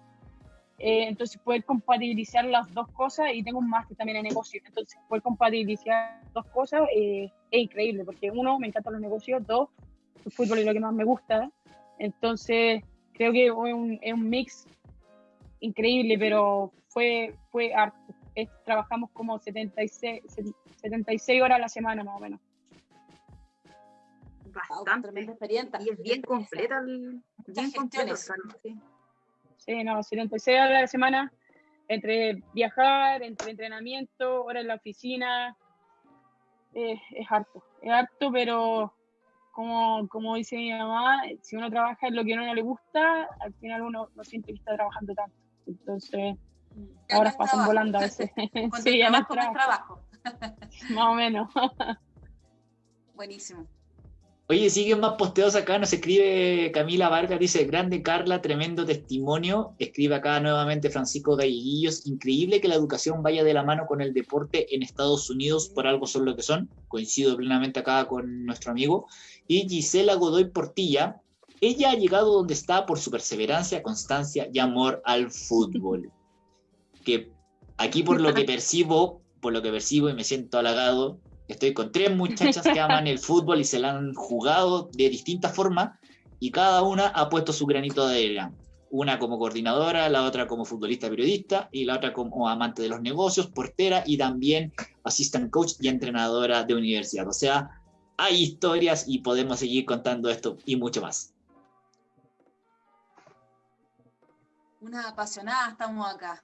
eh, entonces poder compatibilizar las dos cosas y tengo un máster también en negocio, entonces poder compatibilizar las dos cosas eh, es increíble porque uno, me encantan los negocios, dos, el fútbol es lo que más me gusta, entonces creo que es un, es un mix increíble, pero fue, fue harto, trabajamos como 76, 76 horas a la semana más o menos. Bastante. Wow, experiencia. Y es bien completa el, bien completo, sí. no, 76 horas a la semana entre viajar, entre entrenamiento, horas en la oficina, eh, es harto, es harto, pero como, como dice mi mamá, si uno trabaja en lo que a uno no le gusta, al final uno no siente que está trabajando tanto. Entonces, ahora pasan volando a veces. sí, ya no trabajo. Más o menos. Buenísimo. Oye, siguen más posteos acá, nos escribe Camila Vargas, dice, grande Carla, tremendo testimonio. Escribe acá nuevamente Francisco Galleguillos, increíble que la educación vaya de la mano con el deporte en Estados Unidos, por algo son lo que son. Coincido plenamente acá con nuestro amigo. Y Gisela Godoy Portilla, ella ha llegado donde está por su perseverancia, constancia y amor al fútbol. Que aquí por lo que percibo, por lo que percibo y me siento halagado, Estoy con tres muchachas que aman el fútbol y se la han jugado de distintas formas y cada una ha puesto su granito de arena. Una como coordinadora, la otra como futbolista periodista y la otra como amante de los negocios, portera y también assistant coach y entrenadora de universidad. O sea, hay historias y podemos seguir contando esto y mucho más. Una apasionada estamos acá.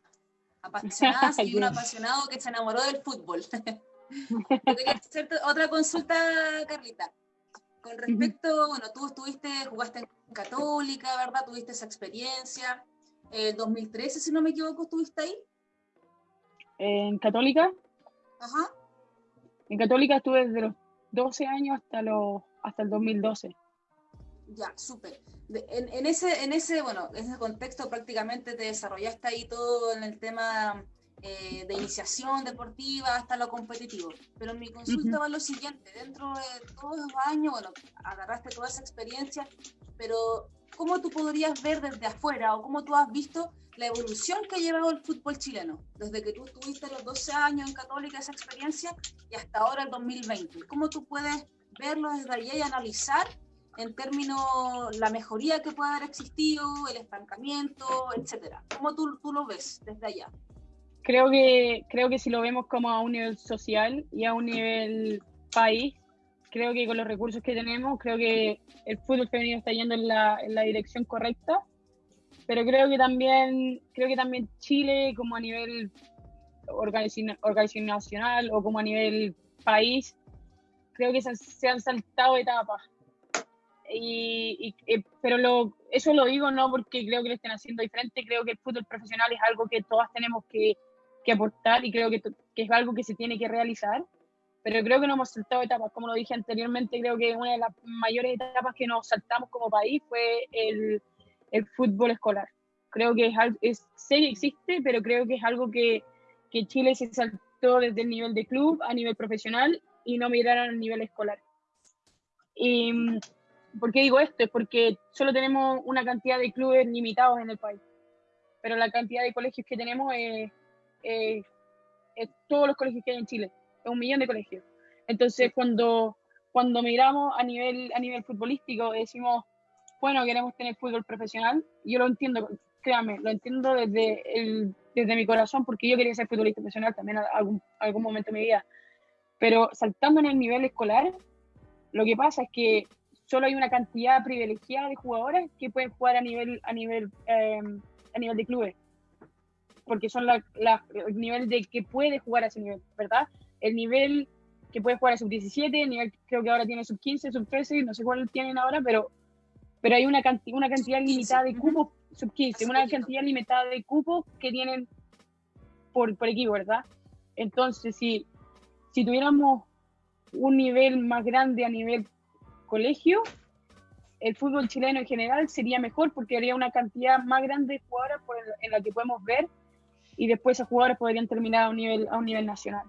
Apasionadas y un apasionado que se enamoró del fútbol. quería hacerte otra consulta, Carlita. Con respecto, bueno, tú estuviste, jugaste en Católica, ¿verdad? Tuviste esa experiencia. En 2013, si no me equivoco, ¿estuviste ahí? ¿En Católica? Ajá. En Católica estuve desde los 12 años hasta, los, hasta el 2012. Ya, súper. En, ese, en ese, bueno, en ese contexto prácticamente te desarrollaste ahí todo en el tema eh, de iniciación deportiva hasta lo competitivo. Pero mi consulta va a lo siguiente, dentro de todos los años, bueno, agarraste toda esa experiencia, pero ¿cómo tú podrías ver desde afuera o cómo tú has visto la evolución que ha llevado el fútbol chileno, desde que tú tuviste los 12 años en Católica esa experiencia y hasta ahora el 2020? ¿Cómo tú puedes verlo desde allá y analizar en términos la mejoría que puede haber existido, el estancamiento, etcétera? ¿Cómo tú, tú lo ves desde allá? Creo que, creo que si lo vemos como a un nivel social y a un nivel país, creo que con los recursos que tenemos, creo que el fútbol femenino está yendo en la, en la dirección correcta, pero creo que también, creo que también Chile como a nivel organizacional o como a nivel país, creo que se, han saltado etapas. Y, y, pero lo, eso lo digo no porque creo que lo estén haciendo diferente, creo que el fútbol profesional es algo que todas tenemos que que aportar y creo que, que, es algo que se tiene que realizar, pero creo que no hemos saltado etapas. Como lo dije anteriormente, creo que una de las mayores etapas que nos saltamos como país fue el, el fútbol escolar. Creo que es, es, sé que existe, pero creo que es algo que, que Chile se saltó desde el nivel de club a nivel profesional y no migraron al nivel escolar. Y, ¿Por qué digo esto? Es porque solo tenemos una cantidad de clubes limitados en el país, pero la cantidad de colegios que tenemos es, eh, todos los colegios que hay en Chile, es un millón de colegios. Entonces, cuando, cuando miramos a nivel, a nivel futbolístico, decimos, bueno, queremos tener fútbol profesional, yo lo entiendo, créame, lo entiendo desde, el, desde mi corazón, porque yo quería ser futbolista profesional también en algún, algún momento de mi vida. Pero saltando en el nivel escolar, lo que pasa es que solo hay una cantidad privilegiada de jugadores que pueden jugar a nivel, a nivel, eh, a nivel de clubes porque son la, el nivel de que puede jugar a ese nivel, ¿verdad? El nivel que puede jugar a sub-17, el nivel creo que ahora tiene sub-15, sub-13, no sé cuál tienen ahora, pero, pero hay una, cantidad una cantidad limitada de cupos, sub-15, una cantidad limitada de cupos que tienen por, por equipo, ¿verdad? Entonces, si, si tuviéramos un nivel más grande a nivel colegio, el fútbol chileno en general sería mejor porque habría una cantidad más grande de jugadores en la que podemos ver y después esos jugadores podrían terminar a un nivel, a un nivel nacional.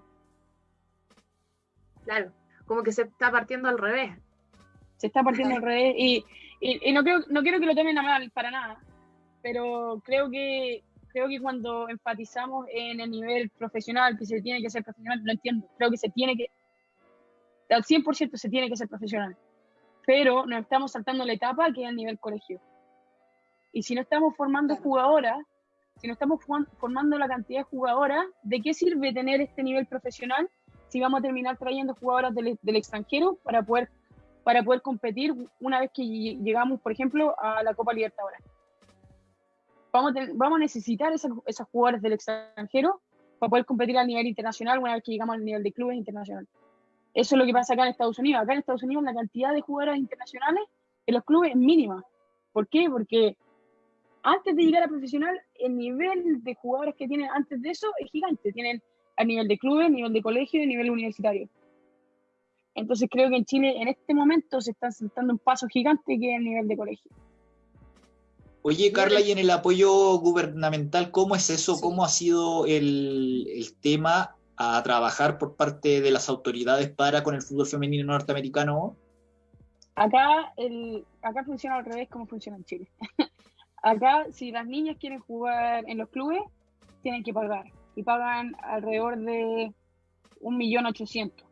Claro, como que se está partiendo al revés. Se está partiendo al revés y, y, no, creo, no quiero que lo tomen a mal para nada, pero creo que, creo que cuando enfatizamos en el nivel profesional, que se tiene que ser profesional, lo entiendo, creo que se tiene que, al 100% se tiene que ser profesional, pero nos estamos saltando la etapa que es el nivel colegio. Y si no estamos formando jugadoras si no estamos formando la cantidad de jugadoras, ¿de qué sirve tener este nivel profesional si vamos a terminar trayendo jugadoras del, extranjero para poder, para poder competir una vez que llegamos, por ejemplo, a la Copa Libertadores? Vamos a, vamos a necesitar esas, esas jugadoras del extranjero para poder competir a nivel internacional una vez que llegamos al nivel de clubes internacional. Eso es lo que pasa acá en Estados Unidos. Acá en Estados Unidos la cantidad de jugadoras internacionales en los clubes es mínima. ¿Por qué? Porque antes de llegar a profesional, el nivel de jugadores que tienen antes de eso es gigante. Tienen a nivel de clubes, nivel de colegio y nivel universitario. Entonces creo que en Chile en este momento se está sentando un paso gigante que es el nivel de colegio. Oye, Carla, y en el apoyo gubernamental, ¿cómo es eso? ¿Cómo ha sido el, el tema a trabajar por parte de las autoridades para con el fútbol femenino norteamericano? Acá, el, acá funciona al revés como funciona en Chile. acá, si las niñas quieren jugar en los clubes, tienen que pagar. Y pagan alrededor de un millón ochocientos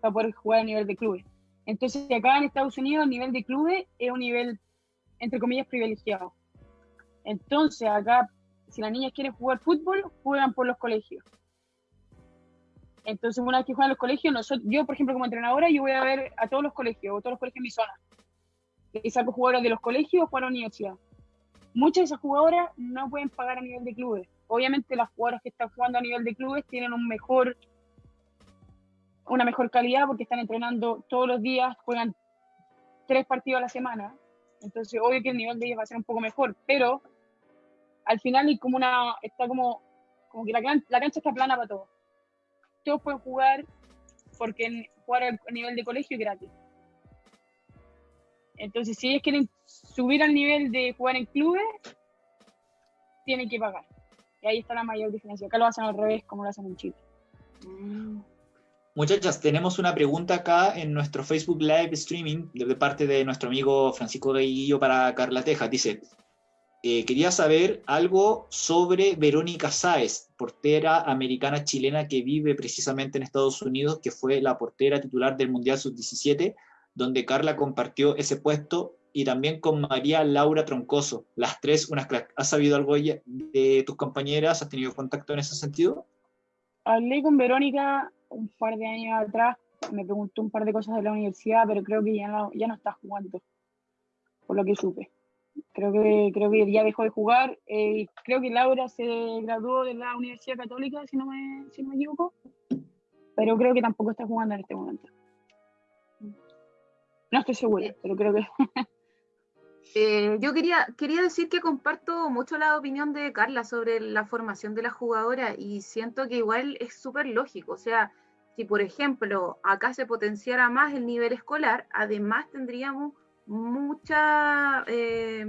para poder jugar a nivel de clubes. Entonces, acá en Estados Unidos, el nivel de clubes es un nivel, entre comillas, privilegiado. Entonces, acá, si las niñas quieren jugar fútbol, juegan por los colegios. Entonces, una vez que juegan los colegios, nosotros, yo, por ejemplo, como entrenadora, yo voy a ver a todos los colegios, o todos los colegios en mi zona. Y saco jugadores de los colegios para la universidad. Muchas de esas jugadoras no pueden pagar a nivel de clubes. Obviamente, las jugadoras que están jugando a nivel de clubes tienen un mejor, una mejor calidad porque están entrenando todos los días, juegan tres partidos a la semana. Entonces, obvio que el nivel de ellos va a ser un poco mejor, pero al final hay como una, está como, como que la, la cancha está plana para todos todos pueden jugar porque jugar a nivel de colegio es gratis. Entonces, si ellos quieren subir al nivel de jugar en clubes, tienen que pagar. Y ahí está la mayor diferencia. Acá lo hacen al revés, como lo hacen en Chile. Muchachas, tenemos una pregunta acá en nuestro Facebook Live Streaming de parte de nuestro amigo Francisco Guillo para Carla Teja. Dice, eh, quería saber algo sobre Verónica Sáez, portera americana chilena que vive precisamente en Estados Unidos, que fue la portera titular del Mundial Sub-17, donde Carla compartió ese puesto, y también con María Laura Troncoso, las tres unas cracks. ¿Has sabido algo de tus compañeras? ¿Has tenido contacto en ese sentido? Hablé con Verónica un par de años atrás, me preguntó un par de cosas de la universidad, pero creo que ya no, ya no está jugando, por lo que supe. Creo que, creo que ya dejó de jugar. Eh, creo que Laura se graduó de la Universidad Católica, si no, me, si no me equivoco. Pero creo que tampoco está jugando en este momento. No estoy segura, pero creo que... Eh, yo quería, quería decir que comparto mucho la opinión de Carla sobre la formación de la jugadora y siento que igual es súper lógico. O sea, si por ejemplo acá se potenciara más el nivel escolar, además tendríamos mucha eh,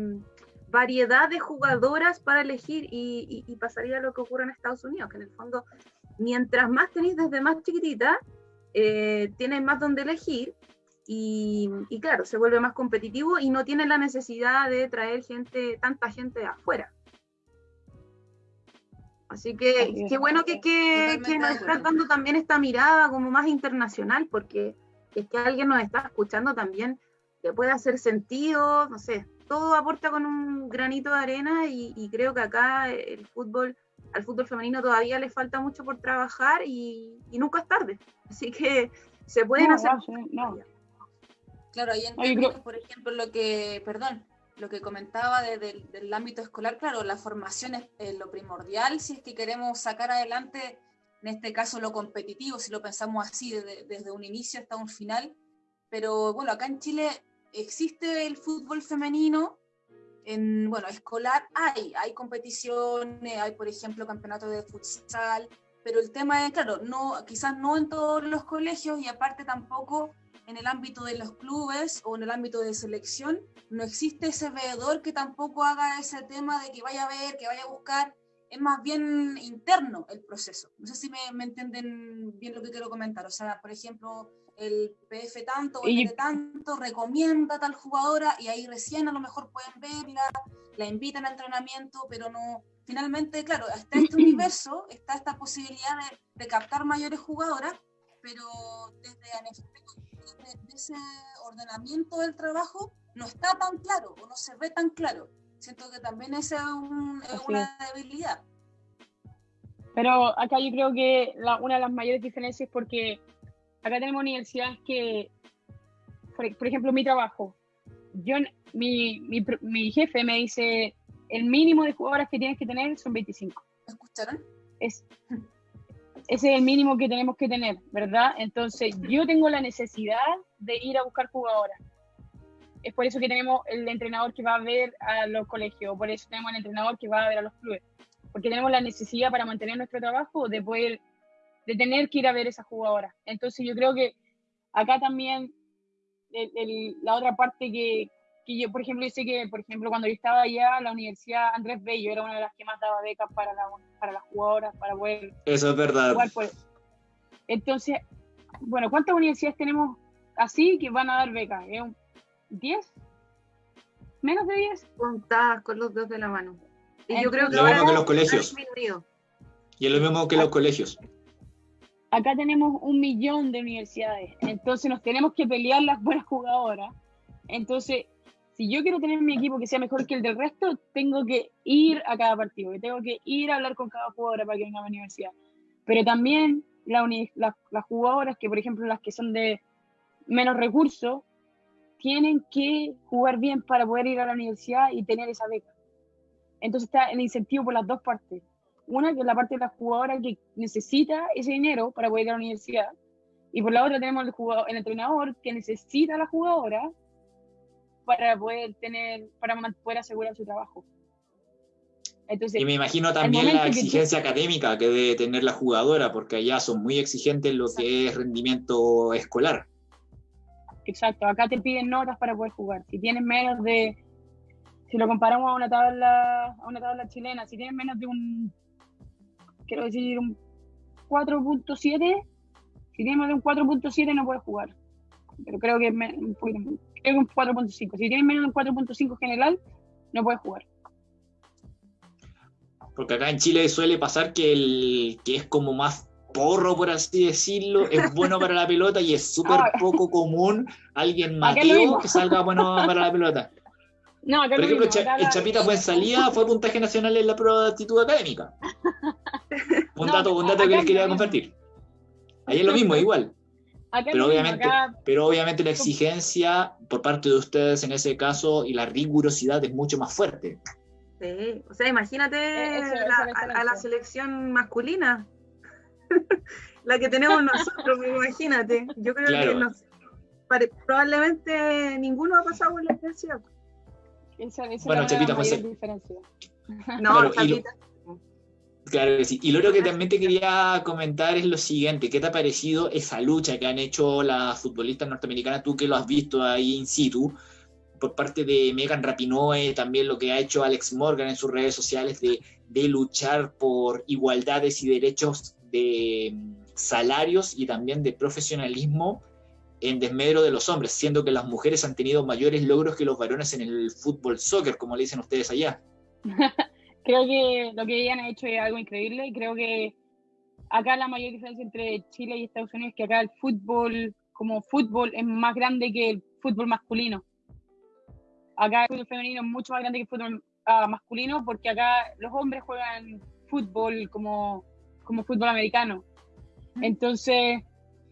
variedad de jugadoras para elegir y, pasaría lo que ocurre en Estados Unidos, que en el fondo, mientras más tenéis desde más chiquitita, eh, tienes más donde elegir y, claro, se vuelve más competitivo y no tiene la necesidad de traer gente, tanta gente de afuera. Así que qué bueno que, que, que nos estás dando también esta mirada como más internacional, porque es que alguien nos está escuchando también que puede hacer sentido, no sé, todo aporta con un granito de arena y, creo que acá el fútbol, al fútbol femenino todavía le falta mucho por trabajar y, nunca es tarde. Así que se pueden hacer. Claro, ahí en por ejemplo, lo que, perdón, lo que comentaba desde del ámbito escolar, claro, la formación es lo primordial si es que queremos sacar adelante, en este caso, lo competitivo, si lo pensamos así, desde, desde un inicio hasta un final. Pero bueno, acá en Chile existe el fútbol femenino, en, bueno, escolar hay, hay competiciones, hay por ejemplo campeonatos de futsal, pero el tema es, claro, no, quizás no en todos los colegios y aparte tampoco en el ámbito de los clubes o en el ámbito de selección, no existe ese veedor que tampoco haga ese tema de que vaya a ver, que vaya a buscar, es más bien interno el proceso. No sé si me, me entienden bien lo que quiero comentar. O sea, por ejemplo, el PF tanto o el tanto recomienda a tal jugadora y ahí recién a lo mejor pueden verla, la invitan a entrenamiento, pero no, finalmente, claro, está este universo, está esta posibilidad de, captar mayores jugadoras, pero desde, desde, ese ordenamiento del trabajo no está tan claro o no se ve tan claro. Siento que también esa es, un, es una debilidad. Pero acá yo creo que la, una de las mayores diferencias es porque acá tenemos universidades que, por, ejemplo, mi trabajo, yo, mi, mi, mi, jefe me dice, el mínimo de jugadoras que tienes que tener son 25. ¿Escucharon? Es, ese es el mínimo que tenemos que tener, ¿verdad? Entonces, yo tengo la necesidad de ir a buscar jugadoras. Es por eso que tenemos el entrenador que va a ver a los colegios, por eso tenemos el entrenador que va a ver a los clubes, porque tenemos la necesidad para mantener nuestro trabajo de poder, de tener que ir a ver esas jugadoras. Entonces, yo creo que acá también la otra parte que, que yo, por ejemplo, yo sé que, por ejemplo, cuando yo estaba allá, la Universidad Andrés Bello era una de las que más daba becas para, la, para las jugadoras, para poder Eso es verdad. Entonces, bueno, ¿cuántas universidades tenemos así que van a dar becas? ¿10? ¿Menos de 10? Contadas con los dos de la mano. Y yo creo que lo mismo que los colegios. Y es lo mismo que los colegios. Acá tenemos un millón de universidades, entonces nos tenemos que pelear las buenas jugadoras. Entonces, si yo quiero tener mi equipo que sea mejor que el del resto, tengo que ir a cada partido, tengo que ir a hablar con cada jugadora para que venga a la universidad. Pero también las jugadoras que, por ejemplo, las que son de menos recursos, tienen que jugar bien para poder ir a la universidad y tener esa beca. Entonces está el incentivo por las dos partes. Una que es la parte de la jugadora que necesita ese dinero para poder ir a la universidad. Y por la otra tenemos el, jugador, el entrenador que necesita a la jugadora para poder tener, para poder asegurar su trabajo. Entonces, y me imagino también la exigencia académica que debe tener la jugadora, porque allá son muy exigentes en lo que es rendimiento escolar. Exacto, acá te piden notas para poder jugar. Si tienes menos de, si lo comparamos a una tabla, a una tabla chilena, si tienes menos de un, quiero decir, un 4.7, si tienes menos de un 4.7 no puedes jugar. Pero creo que es un poquito es un 4.5. Si tienes menos de un 4.5 general, no puedes jugar. Porque acá en Chile suele pasar que el que es como más porro, por así decirlo, es bueno para la pelota y es súper ah. poco común alguien Mateo que salga bueno para la pelota. No, Por ejemplo, el Chapita fue en salida, fue puntaje nacional en la prueba de actitud académica. Un dato, un dato que les quería compartir. Ahí es lo mismo, igual pero, obviamente, pero obviamente la exigencia por parte de ustedes en ese caso y la rigurosidad es mucho más fuerte. Sí, o sea, imagínate e-, a, la selección masculina, la que tenemos nosotros, imagínate. Yo creo que probablemente ninguno ha pasado por la experiencia. bueno, Chapita José. No, Chapita. Claro que sí. Y lo que también te quería comentar es lo siguiente, ¿qué te ha parecido esa lucha que han hecho las futbolistas norteamericanas, tú que lo has visto ahí in situ, por parte de Megan Rapinoe, también lo que ha hecho Alex Morgan en sus redes sociales de, de luchar por igualdades y derechos de mm, salarios y también de profesionalismo en desmedro de los hombres, siendo que las mujeres han tenido mayores logros que los varones en el fútbol soccer, como le dicen ustedes allá. creo que lo que ellas han hecho es algo increíble y creo que acá la mayor diferencia entre Chile y Estados Unidos es que acá el fútbol como fútbol es más grande que el fútbol masculino. Acá el fútbol femenino es mucho más grande que el fútbol ah, masculino porque acá los hombres juegan fútbol como, como fútbol americano. Entonces,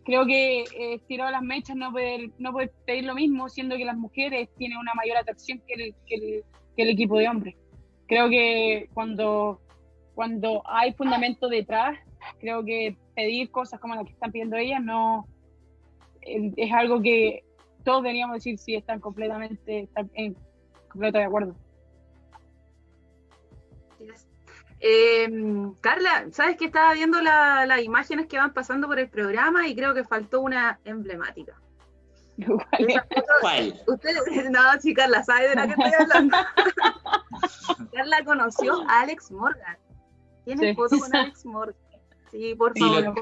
creo que eh, tirado las mechas no poder, no poder pedir lo mismo, siendo que las mujeres tienen una mayor atracción que el, que el, que el equipo de hombres creo que cuando, cuando hay fundamento detrás, creo que pedir cosas como las que están pidiendo ellas no es algo que todos deberíamos decir si están completamente en completo de acuerdo. Em, Carla, ¿sabes que estaba viendo las imágenes que van pasando por el programa y creo que faltó una emblemática? ¿Cuál? Usted, no, sí, Carla, ¿sabe de la que estoy hablando? Carla conoció a Alex Morgan. Tiene foto con Alex Morgan. Sí, por favor,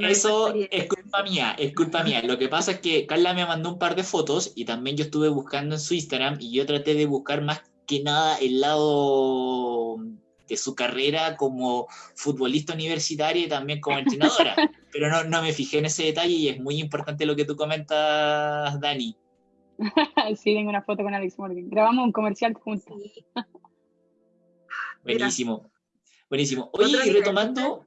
Eso es culpa mía, es culpa mía. Lo que pasa es que Carla me mandó un par de fotos y también yo estuve buscando en su Instagram y yo traté de buscar más que nada el lado de su carrera como futbolista universitaria y también como entrenadora. Pero no, no me fijé en ese detalle y es muy importante lo que tú comentas, Dani. sí, tengo una foto con Alex Morgan. Grabamos un comercial juntos. Buenísimo. Buenísimo. Oye, y retomando,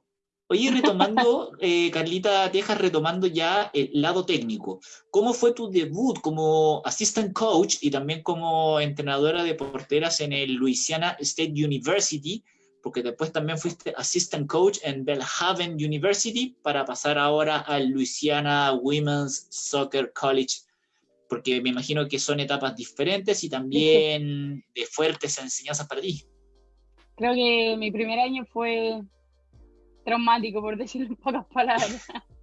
oye, retomando, eh, Carlita Tejas, retomando ya el lado técnico. ¿Cómo fue tu debut como assistant coach y también como entrenadora de porteras en el Louisiana State University? Porque después también fuiste assistant coach en Belhaven University para pasar ahora al Louisiana Women's Soccer College porque me imagino que son etapas diferentes y también de fuertes enseñanzas para ti. Creo que mi primer año fue traumático, por decirlo en pocas palabras.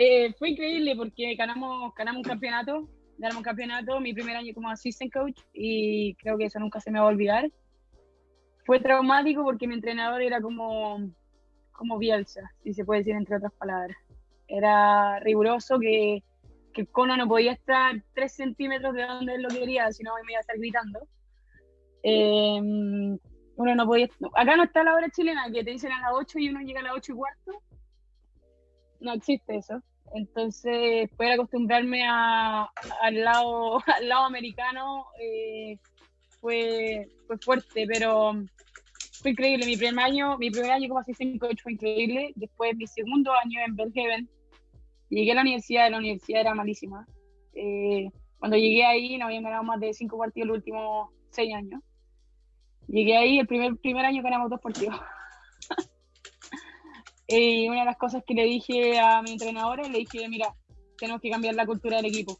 Eh, fue increíble porque ganamos, ganamos un campeonato, ganamos un campeonato mi primer año como assistant coach y creo que eso nunca se me va a olvidar. Fue traumático porque mi entrenador era como, como Bielsa, si se puede decir entre otras palabras. Era riguroso que, que el cono no podía estar tres centímetros de donde él lo quería, sino me iba a estar gritando. Eh, uno no podía. Acá no está la hora chilena, que te dicen a las 8 y uno llega a las 8 y cuarto. No existe eso. Entonces, poder acostumbrarme a, al, lado, al lado americano eh, fue, fue fuerte, pero fue increíble. Mi primer año, mi primer año como asistente coach fue increíble. Después, mi segundo año en Belhaven, llegué a la universidad, la universidad era malísima. Eh, cuando llegué ahí, no habían ganado más de cinco partidos los últimos seis años. Llegué ahí, el primer, primer año ganamos dos partidos. y una de las cosas que le dije a mi entrenadora, le dije, mira, tenemos que cambiar la cultura del equipo.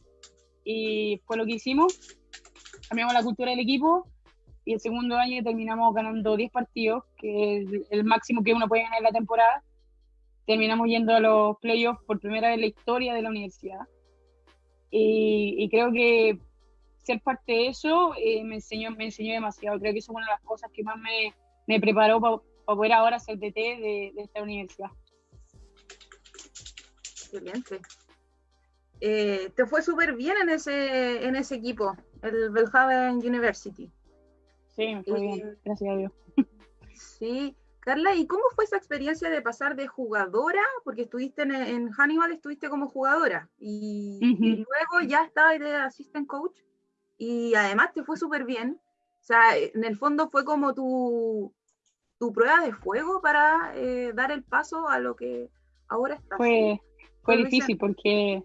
Y fue lo que hicimos. Cambiamos la cultura del equipo y el segundo año terminamos ganando 10 partidos, que es el máximo que uno puede ganar en la temporada. Terminamos yendo a los playoffs por primera vez en la historia de la universidad. Y, y creo que ser parte de eso eh, me, enseñó, me enseñó demasiado. Creo que eso es una de las cosas que más me, me preparó para poder ahora ser DT de, de esta universidad. Excelente. Eh, te fue súper bien en ese, en ese equipo, el Belhaven University. Sí, me fue bien, gracias a Dios. Sí. Carla, ¿y cómo fue esa experiencia de pasar de jugadora? Porque estuviste en, en Hannibal, estuviste como jugadora y, uh -huh. y luego ya estabas de assistant coach y además te fue súper bien. O sea, en el fondo fue como tu, tu prueba de fuego para eh, dar el paso a lo que ahora está. Fue, fue difícil porque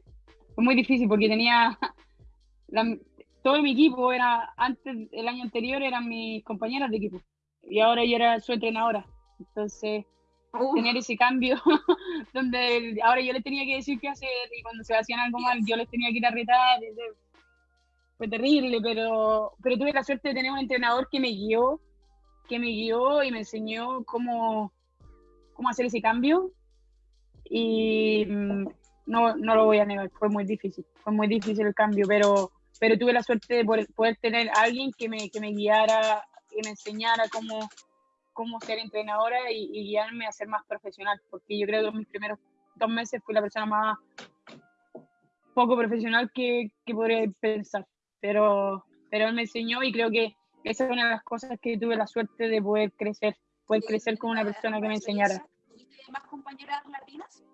fue muy difícil porque tenía la, todo mi equipo era antes el año anterior eran mis compañeras de equipo y ahora yo era su entrenadora. Entonces tener ese cambio donde ahora yo les tenía que decir qué hacer y cuando se hacían algo mal yo les tenía que ir a retar fue terrible, pero, pero tuve la suerte de tener un entrenador que me guió, que me guió y me enseñó cómo, cómo hacer ese cambio. Y mm, no, no lo voy a negar, fue muy difícil, fue muy difícil el cambio, pero, pero tuve la suerte de poder, tener alguien que me, que me guiara, que me enseñara cómo, cómo ser entrenadora y, y guiarme a ser más profesional, porque yo creo que en mis primeros dos meses fui la persona más poco profesional que, que podría pensar pero, pero él me enseñó y creo que esa es una de las cosas que tuve la suerte de poder crecer, poder crecer con una persona que me enseñara. ¿Tuviste más compañeras latinas?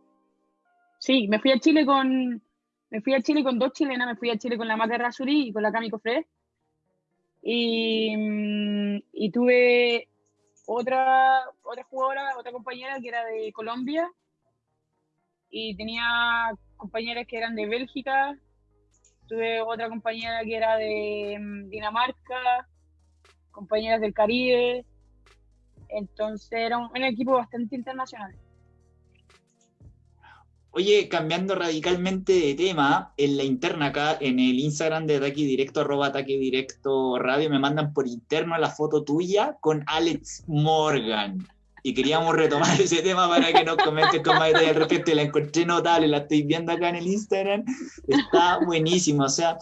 Sí, me fui a Chile con me fui a Chile con dos chilenas, me fui a Chile con la Mate Rasuri y con la Cami Cofre. Y, y tuve otra, otra jugadora, otra compañera que era de Colombia y tenía compañeras que eran de Bélgica, tuve otra compañera que era de Dinamarca, compañeras del Caribe, entonces era un, un equipo bastante internacional. Oye, cambiando radicalmente de tema, en la interna acá, en el Instagram de Ataque Directo, arroba Ataque Directo Radio, me mandan por interno la foto tuya con Alex Morgan. Y queríamos retomar ese tema para que nos comentes con más detalle al respecto. La encontré notable, la estoy viendo acá en el Instagram. Está buenísimo. O sea,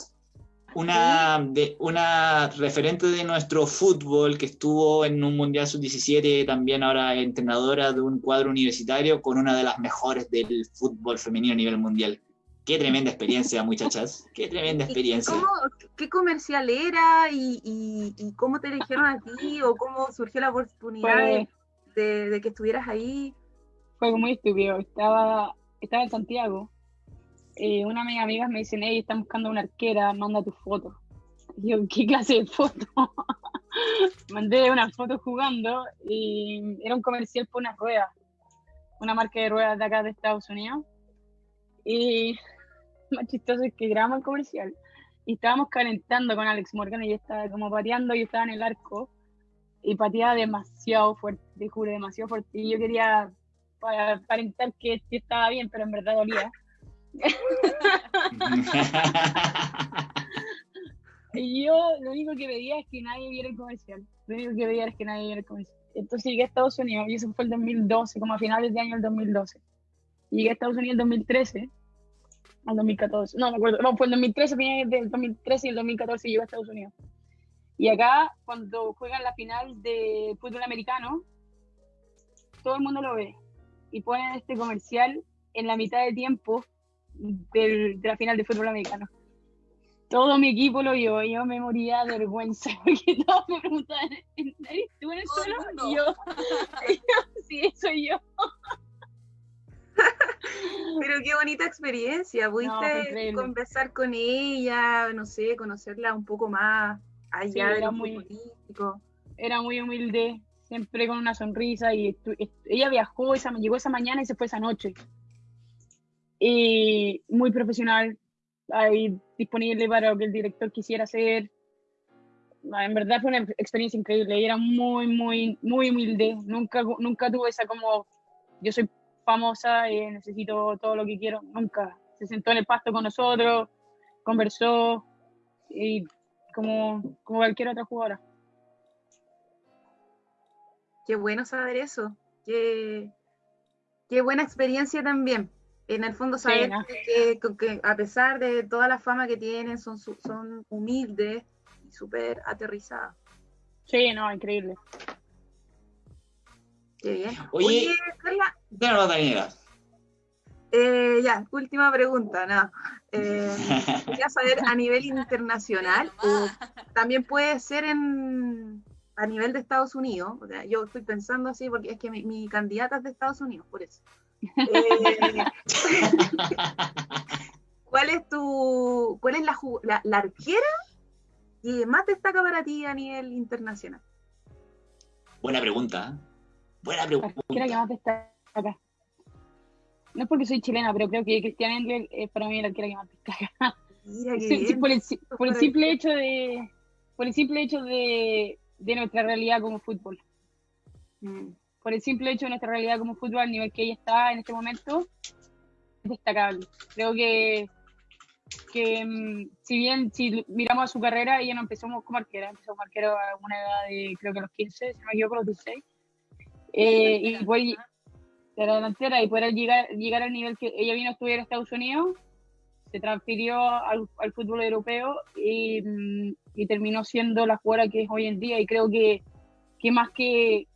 una, de, una referente de nuestro fútbol que estuvo en un Mundial Sub-17, también ahora entrenadora de un cuadro universitario con una de las mejores del fútbol femenino a nivel mundial. Qué tremenda experiencia, muchachas. Qué tremenda experiencia. Cómo, ¿Qué comercial era y, y, y, cómo te eligieron a ti o cómo surgió la oportunidad de, de, de, que estuvieras ahí? Fue muy estúpido. Estaba, estaba en Santiago eh, una de mis amigas me dicen, hey, están buscando una arquera, manda tu foto. Y yo, ¿qué clase de foto? mandé unas fotos jugando y era un comercial por unas ruedas, una marca de ruedas de acá de Estados Unidos. Y más chistoso es que grabamos el comercial y estábamos calentando con Alex Morgan y yo estaba como pateando y estaba en el arco y pateaba demasiado fuerte, te juro, demasiado fuerte. Y yo quería aparentar que estaba bien, pero en verdad dolía. y yo lo único que veía es que nadie viera el comercial. Lo único que veía es que nadie viera el comercial. Entonces llegué a Estados Unidos y eso fue el 2012, como a finales de año del 2012. Llegué a Estados Unidos en 2013, al 2014. No, me acuerdo. No, fue el 2013, del 2013 y el 2014 llegué a Estados Unidos. Y acá, cuando juegan la final de fútbol americano, todo el mundo lo ve. Y ponen este comercial en la mitad de tiempo de la final de fútbol americano. Todo mi equipo lo vio y yo me moría de vergüenza porque todos me preguntaban, ¿eres tú en el suelo? Y yo, sí, soy yo. Pero qué bonita experiencia, pudiste conversar con ella, no sé, conocerla un poco más allá era muy político. Era muy humilde, siempre con una sonrisa y ella viajó, esa, llegó esa mañana y se fue esa noche y muy profesional, ahí disponible para lo que el director quisiera hacer. Ah, en verdad fue una experiencia increíble y era muy, muy, muy humilde. Nunca, nunca tuve esa como, yo soy famosa y necesito todo lo que quiero. Nunca. Se sentó en el pasto con nosotros, conversó y como, como cualquier otra jugadora. Qué bueno saber eso. Qué, qué buena experiencia también en el fondo saber que, a pesar de toda la fama que tienen, son, son humildes y súper aterrizadas. Sí, no, increíble. Qué bien. Oye, Carla. Eh, ya, última pregunta, nada. Eh, quería saber a nivel internacional, o también puede ser en, a nivel de Estados Unidos. O sea, yo estoy pensando así porque es que mi, mi candidata es de Estados Unidos, por eso. Eh, ¿Cuál es tu, cuál es la, la, arquera que más destaca para ti a nivel internacional? Buena pregunta. ¿eh? Buena pregunta. La arquera que más destaca. No es porque soy chilena, pero creo que Cristian Engel es para mí la arquera que más destaca. Mira por, el, por el, simple hecho de por el simple hecho de, de nuestra realidad como fútbol. Mm por el simple hecho de nuestra realidad como fútbol al nivel que ella está en este momento, es destacable. Creo que, que mm, si bien si miramos a su carrera, ella no empezó como arquera, empezó como arquera a una edad de creo que los 15, si no me equivoco, los 16. Eh, y fue de la delantera y poder llegar, llegar al nivel que ella vino a estudiar en Estados Unidos, se transfirió al, al fútbol europeo y, mm, y, terminó siendo la jugadora que es hoy en día. Y creo que, que más que,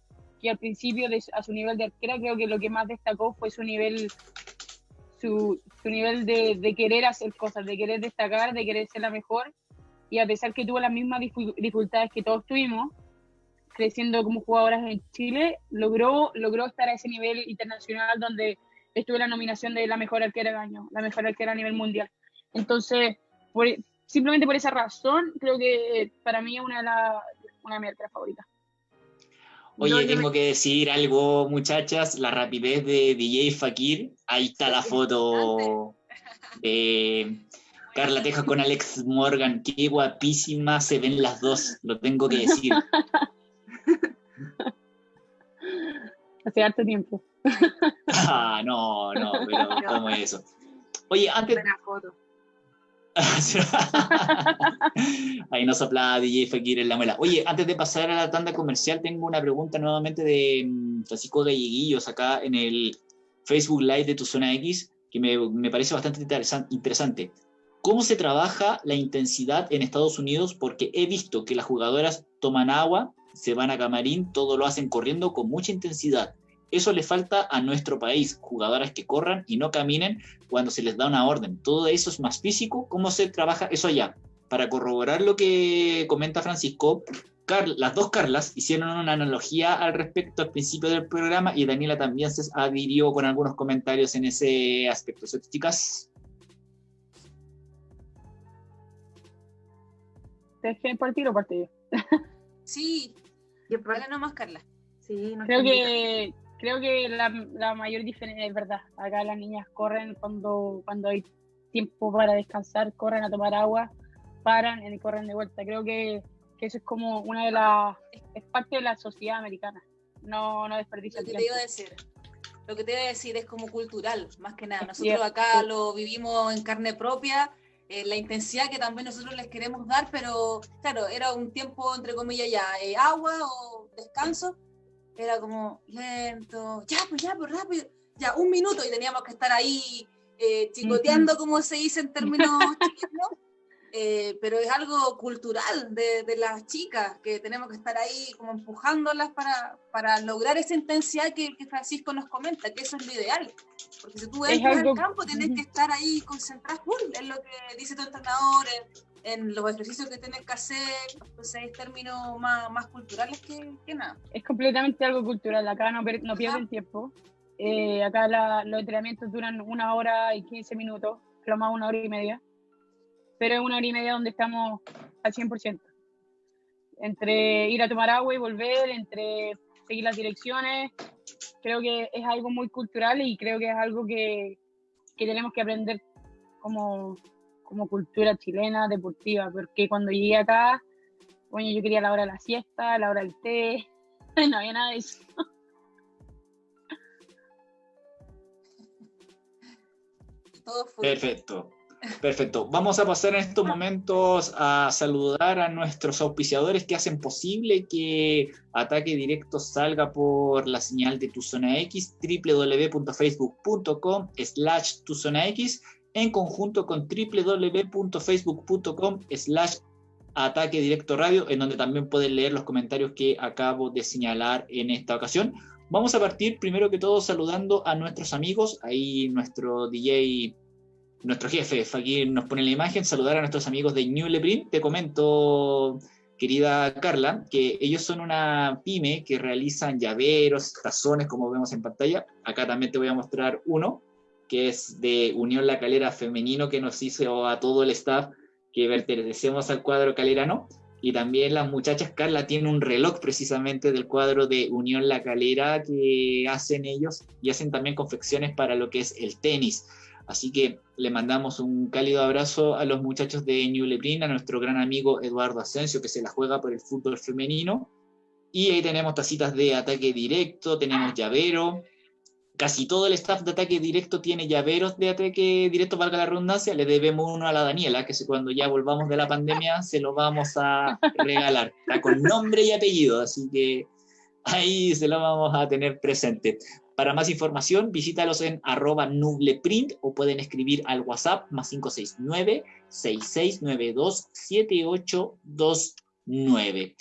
que al principio de, a su nivel de arquera creo que lo que más destacó fue su nivel su, su nivel de, de, querer hacer cosas, de querer destacar, de querer ser la mejor. Y a pesar que tuvo las mismas dificultades que todos tuvimos creciendo como jugadoras en Chile, logró, logró estar a ese nivel internacional donde estuvo la nominación de la mejor arquera del año, la mejor arquera a nivel mundial. Entonces, simplemente por esa razón, creo que para mí es una de, la, una de mis arqueras favoritas. Oye, tengo que decir algo, muchachas, la rapidez de DJ Fakir. Ahí está la foto de Carla Teja con Alex Morgan. Qué guapísima se ven las dos, lo tengo que decir. Hace harto tiempo. Ah, no, no, pero ¿cómo es eso? Oye, antes... foto. Ahí nos sopla DJ Fakir en la muela. Oye, antes de pasar a la tanda comercial, tengo una pregunta nuevamente de mm, Francisco Galleguillos acá en el Facebook Live de Tu Zona X, que me, me parece bastante interesante. ¿Cómo se trabaja la intensidad en Estados Unidos? Porque he visto que las jugadoras toman agua, se van a camarín, todo lo hacen corriendo con mucha intensidad. Eso le falta a nuestro país, jugadoras que corran y no caminen cuando se les da una orden. Todo eso es más físico. ¿Cómo se trabaja eso allá? Para corroborar lo que comenta Francisco, las dos Carlas hicieron una analogía al respecto al principio del programa y Daniela también se adhirió con algunos comentarios en ese aspecto. chicas? ¿Te partir o partido? Sí, Dale nomás, Carla. Sí, creo que creo que la, la, mayor diferencia es verdad. Acá las niñas corren cuando, cuando hay tiempo para descansar, corren a tomar agua, paran y corren de vuelta. Creo que, que eso es como una de las. es parte de la sociedad americana. No, no desperdicia Lo que te iba a decir. Lo que te iba a decir es como cultural, más que nada. Nosotros acá lo vivimos en carne propia eh, la intensidad que también nosotros les queremos dar, pero claro, era un tiempo, entre comillas, ya, eh, agua o descanso, era como lento, ya, pues ya, pues rápido, ya, un minuto y teníamos que estar ahí eh, chicoteando, como se dice en términos chiquitos, eh, pero es algo cultural de, de, las chicas, que tenemos que estar ahí como empujándolas para, para lograr esa intensidad que, que, Francisco nos comenta, que eso es lo ideal. Porque si tú entras al campo, tienes que estar ahí concentrado en lo que dice tu entrenador, en, los ejercicios que tienes que hacer, entonces hay términos más, más culturales que, que, nada. Es completamente algo cultural, acá no, no pierden tiempo. Eh, acá la, los entrenamientos duran una hora y 15 minutos, lo más una hora y media pero es una hora y media donde estamos al 100%. Entre ir a tomar agua y volver, entre seguir las direcciones, creo que es algo muy cultural y creo que es algo que, que tenemos que aprender como, como cultura chilena deportiva, porque cuando llegué acá, bueno, yo quería la hora de la siesta, la hora del té, no había nada de eso. Perfecto. Perfecto. Vamos a pasar en estos momentos a saludar a nuestros auspiciadores que hacen posible que Ataque Directo salga por la señal de Tu Zona X, www.facebook.com slash Tu Zona X, en conjunto con www.facebook.com slash Ataque Directo Radio, en donde también pueden leer los comentarios que acabo de señalar en esta ocasión. Vamos a partir primero que todo saludando a nuestros amigos, ahí nuestro DJ nuestro jefe aquí nos pone la imagen, saludar a nuestros amigos de New Leprint. Te comento, querida Carla, que ellos son una pyme que realizan llaveros, tazones, como vemos en pantalla. Acá también te voy a mostrar uno, que es de Unión La Calera Femenino, que nos hizo a todo el staff que pertenecemos al cuadro calerano. Y también las muchachas, Carla tiene un reloj precisamente del cuadro de Unión La Calera que hacen ellos y hacen también confecciones para lo que es el tenis. Así que le mandamos un cálido abrazo a los muchachos de New Leprina, a nuestro gran amigo Eduardo Asensio, que se la juega por el fútbol femenino. Y ahí tenemos tacitas de ataque directo, tenemos llavero. Casi todo el staff de ataque directo tiene llaveros de ataque directo, valga la redundancia. Le debemos uno a la Daniela, que cuando ya volvamos de la pandemia se lo vamos a regalar. Con nombre y apellido, así que ahí se lo vamos a tener presente. Para más información, visítalos en arroba nubleprint o pueden escribir al WhatsApp más 569-6692-7829.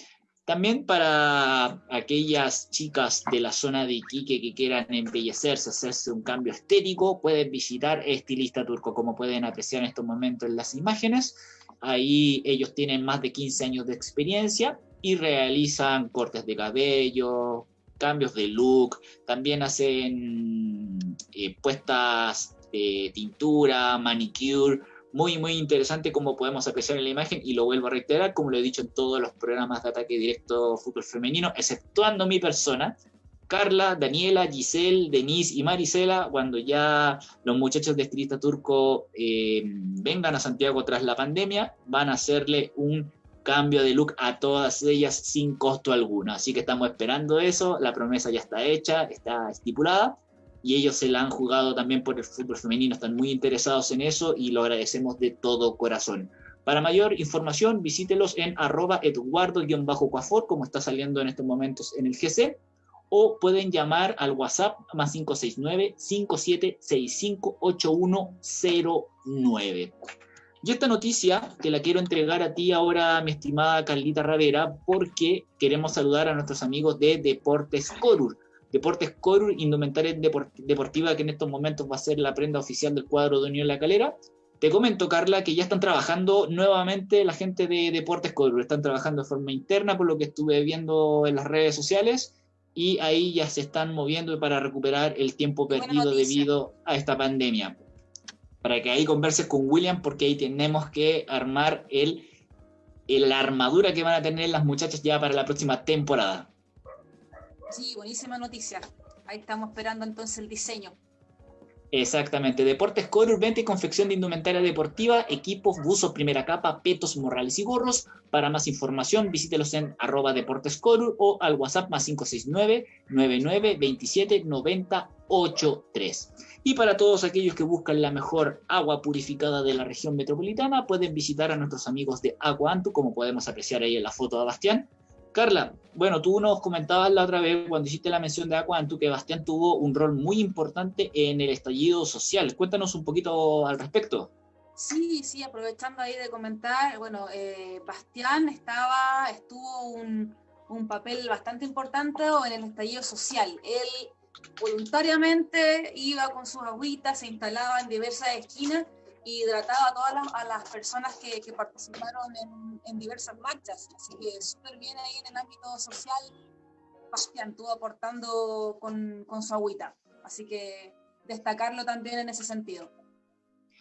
También para aquellas chicas de la zona de Iquique que quieran embellecerse, hacerse un cambio estético, pueden visitar Estilista Turco, como pueden apreciar en estos momentos en las imágenes. Ahí ellos tienen más de 15 años de experiencia y realizan cortes de cabello, cambios de look, también hacen eh, puestas de tintura, manicure, muy, muy interesante como podemos apreciar en la imagen y lo vuelvo a reiterar, como lo he dicho en todos los programas de ataque directo fútbol femenino, exceptuando mi persona, Carla, Daniela, Giselle, Denise y Marisela, cuando ya los muchachos de Estilista Turco eh, vengan a Santiago tras la pandemia, van a hacerle un cambio de look a todas ellas sin costo alguno. Así que estamos esperando eso, la promesa ya está hecha, está estipulada y ellos se la han jugado también por el fútbol femenino, están muy interesados en eso y lo agradecemos de todo corazón. Para mayor información, visítelos en arroba eduardo-cuafor, como está saliendo en estos momentos en el GC, o pueden llamar al WhatsApp más 569 5765 8109. Y esta noticia te la quiero entregar a ti ahora, mi estimada Carlita Ravera, porque queremos saludar a nuestros amigos de Deportes Corur. Deportes Corur, indumentaria deportiva que en estos momentos va a ser la prenda oficial del cuadro de Unión La Calera. Te comento, Carla, que ya están trabajando nuevamente la gente de Deportes Corur. Están trabajando de forma interna, por lo que estuve viendo en las redes sociales, y ahí ya se están moviendo para recuperar el tiempo perdido debido a esta pandemia para que ahí converses con William, porque ahí tenemos que armar el la armadura que van a tener las muchachas ya para la próxima temporada. Sí, buenísima noticia. Ahí estamos esperando entonces el diseño. Exactamente, Deportes Core, venta y confección de indumentaria deportiva, equipos, buzos, primera capa, petos, morrales y gorros. Para más información, visítelos en arroba Deportes o al WhatsApp más 569 99 27 90 83. Y para todos aquellos que buscan la mejor agua purificada de la región metropolitana, pueden visitar a nuestros amigos de Agua Antu, como podemos apreciar ahí en la foto de Bastián, Carla, bueno, tú nos comentabas la otra vez cuando hiciste la mención de Acuantu que Bastián tuvo un rol muy importante en el estallido social. Cuéntanos un poquito al respecto. Sí, sí, aprovechando ahí de comentar, bueno, eh, Bastián estaba, estuvo un, un papel bastante importante en el estallido social. Él voluntariamente iba con sus agüitas, se instalaba en diversas esquinas y hidrataba a todas las, a las personas que, que participaron en, en, diversas marchas. Así que súper bien ahí en el ámbito social, Bastián estuvo aportando con, con su agüita. Así que destacarlo también en ese sentido.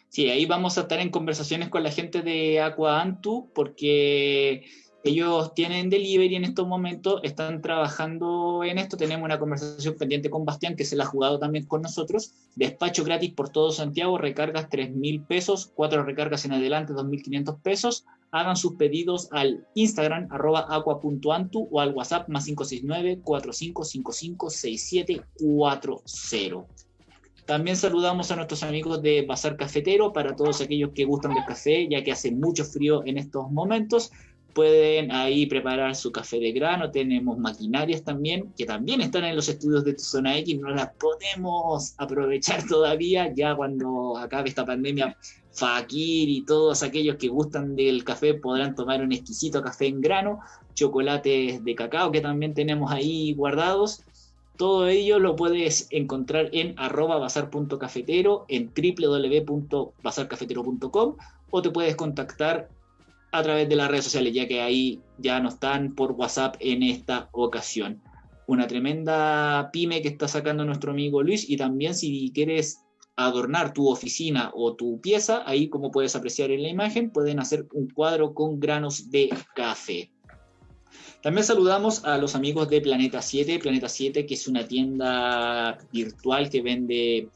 Sí, ahí vamos a estar en conversaciones con la gente de Aqua Antu porque ellos tienen delivery en estos momentos, están trabajando en esto. Tenemos una conversación pendiente con Bastián, que se la ha jugado también con nosotros. Despacho gratis por todo Santiago, recargas 3 mil pesos, cuatro recargas en adelante, 2.500 pesos. Hagan sus pedidos al Instagram, arroba aqua.antu o al WhatsApp más 569-4555-6740. También saludamos a nuestros amigos de Bazar Cafetero, para todos aquellos que gustan del café, ya que hace mucho frío en estos momentos pueden ahí preparar su café de grano, tenemos maquinarias también, que también están en los estudios de tu zona X, no las podemos aprovechar todavía, ya cuando acabe esta pandemia, Fakir y todos aquellos que gustan del café podrán tomar un exquisito café en grano, chocolates de cacao que también tenemos ahí guardados. Todo ello lo puedes encontrar en arroba bazar.cafetero, en www.bazarcafetero.com o te puedes contactar a través de las redes sociales, ya que ahí ya no están por WhatsApp en esta ocasión. Una tremenda pyme que está sacando nuestro amigo Luis y también si quieres adornar tu oficina o tu pieza, ahí como puedes apreciar en la imagen, pueden hacer un cuadro con granos de café. También saludamos a los amigos de Planeta 7, Planeta 7 que es una tienda virtual que vende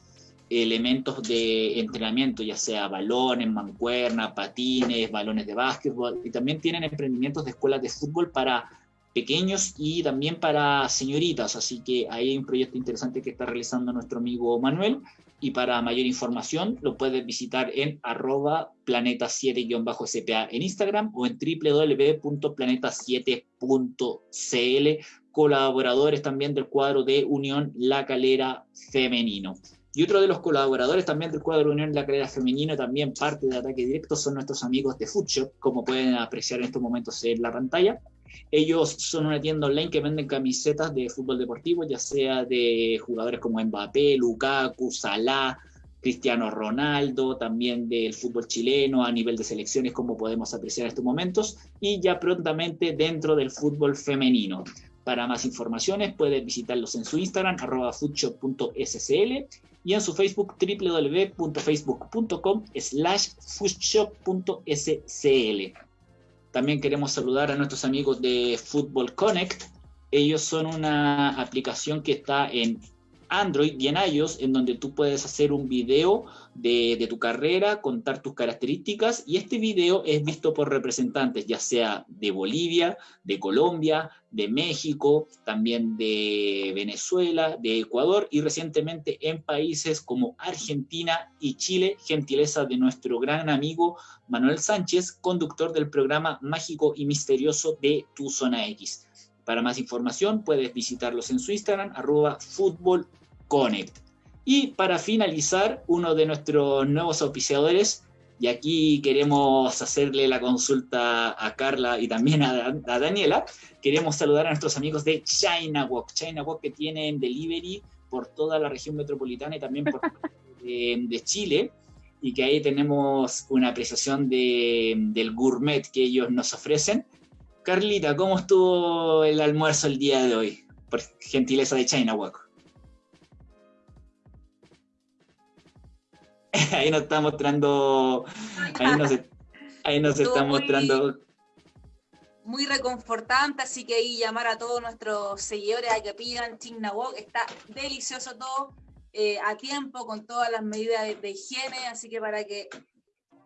elementos de entrenamiento, ya sea balones, mancuerna, patines, balones de básquetbol, y también tienen emprendimientos de escuelas de fútbol para pequeños y también para señoritas, así que ahí hay un proyecto interesante que está realizando nuestro amigo Manuel, y para mayor información lo puedes visitar en arroba planeta7-spa en Instagram o en www.planeta7.cl, colaboradores también del cuadro de Unión La Calera Femenino. Y otro de los colaboradores también del cuadro Unión de la Carrera Femenino, también parte de Ataque Directo, son nuestros amigos de Foodshop, como pueden apreciar en estos momentos en la pantalla. Ellos son una tienda online que venden camisetas de fútbol deportivo, ya sea de jugadores como Mbappé, Lukaku, Salah, Cristiano Ronaldo, también del fútbol chileno a nivel de selecciones, como podemos apreciar en estos momentos, y ya prontamente dentro del fútbol femenino. Para más informaciones pueden visitarlos en su Instagram, arroba y en su Facebook www.facebook.com slash foodshop.scl. También queremos saludar a nuestros amigos de Football Connect. Ellos son una aplicación que está en Android y en iOS, en donde tú puedes hacer un video de, tu carrera, contar tus características, y este video es visto por representantes, ya sea de Bolivia, de Colombia, de México, también de Venezuela, de Ecuador y recientemente en países como Argentina y Chile, gentileza de nuestro gran amigo Manuel Sánchez, conductor del programa Mágico y Misterioso de Tu Zona X. Para más información puedes visitarlos en su Instagram, arroba Connect. Y para finalizar, uno de nuestros nuevos auspiciadores, y aquí queremos hacerle la consulta a Carla y también a, Daniela, queremos saludar a nuestros amigos de China Walk. China Walk que tienen delivery por toda la región metropolitana y también por de, de Chile y que ahí tenemos una apreciación de, del gourmet que ellos nos ofrecen. Carlita, ¿cómo estuvo el almuerzo el día de hoy? Por gentileza de China Walk. ahí nos está mostrando, ahí nos, ahí nos está mostrando muy reconfortante, así que ahí llamar a todos nuestros seguidores a que pidan Wok, está delicioso todo, eh, a tiempo, con todas las medidas de, higiene, así que para que